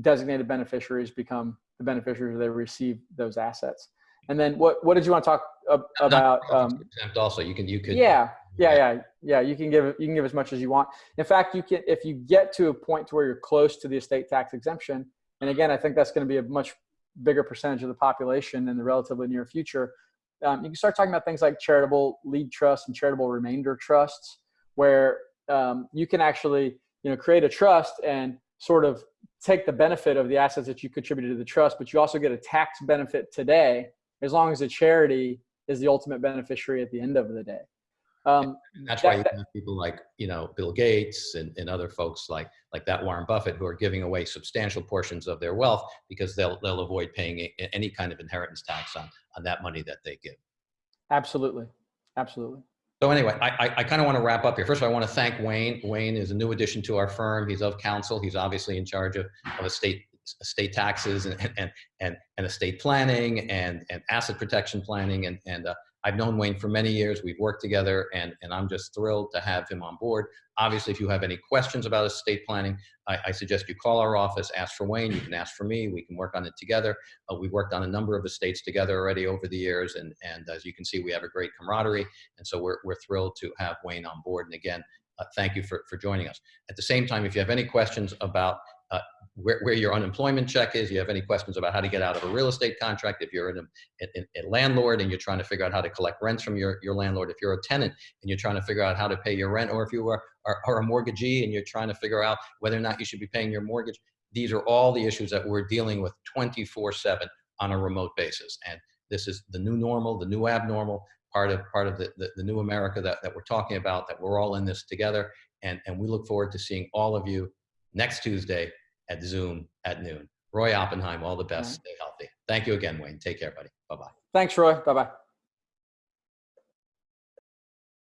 Speaker 2: designated beneficiaries become the beneficiaries they receive those assets. And then what what did you want to talk ab- about? Um,
Speaker 1: also, you can, you could.
Speaker 2: yeah, yeah, yeah, yeah. You can give you can give as much as you want. In fact, you can if you get to a point to where you're close to the estate tax exemption. And again, I think that's going to be a much bigger percentage of the population in the relatively near future. Um, you can start talking about things like charitable lead trusts and charitable remainder trusts, where um, you can actually you know create a trust and sort of take the benefit of the assets that you contributed to the trust, but you also get a tax benefit today as long as the charity is the ultimate beneficiary at the end of the day. Um,
Speaker 1: That's why you have people like, you know, Bill Gates and, and other folks like, like that Warren Buffett who are giving away substantial portions of their wealth because they'll, they'll avoid paying any kind of inheritance tax on, on that money that they give.
Speaker 2: absolutely, absolutely.
Speaker 1: So anyway, I, I, I kind of want to wrap up here. First of all, I want to thank Wayne. Wayne is a new addition to our firm. He's of counsel. He's obviously in charge of, of estate, estate taxes and, and, and, and estate planning and, and asset protection planning. And, and uh, I've known Wayne for many years. We've worked together and, and I'm just thrilled to have him on board. Obviously, if you have any questions about estate planning, I, I suggest you call our office, ask for Wayne. You can ask for me. We can work on it together. Uh, we've worked on a number of estates together already over the years. And, and as you can see, we have a great camaraderie. And so we're, we're thrilled to have Wayne on board. And again, uh, thank you for, for joining us. At the same time, if you have any questions about uh, where, where your unemployment check is, you have any questions about how to get out of a real estate contract, if you're a, a landlord and you're trying to figure out how to collect rents from your, your landlord, if you're a tenant and you're trying to figure out how to pay your rent, or if you are, are, are a mortgagee and you're trying to figure out whether or not you should be paying your mortgage, these are all the issues that we're dealing with 24 7 on a remote basis. And this is the new normal, the new abnormal, part of part of the, the, the, new America that, that we're talking about, that we're all in this together. And, and we look forward to seeing all of you next Tuesday at Zoom at noon. Roy Oppenheim, all the best. Stay healthy. Thank you again, Wayne. Take care, buddy. Bye-bye.
Speaker 2: Thanks, Roy. Bye-bye.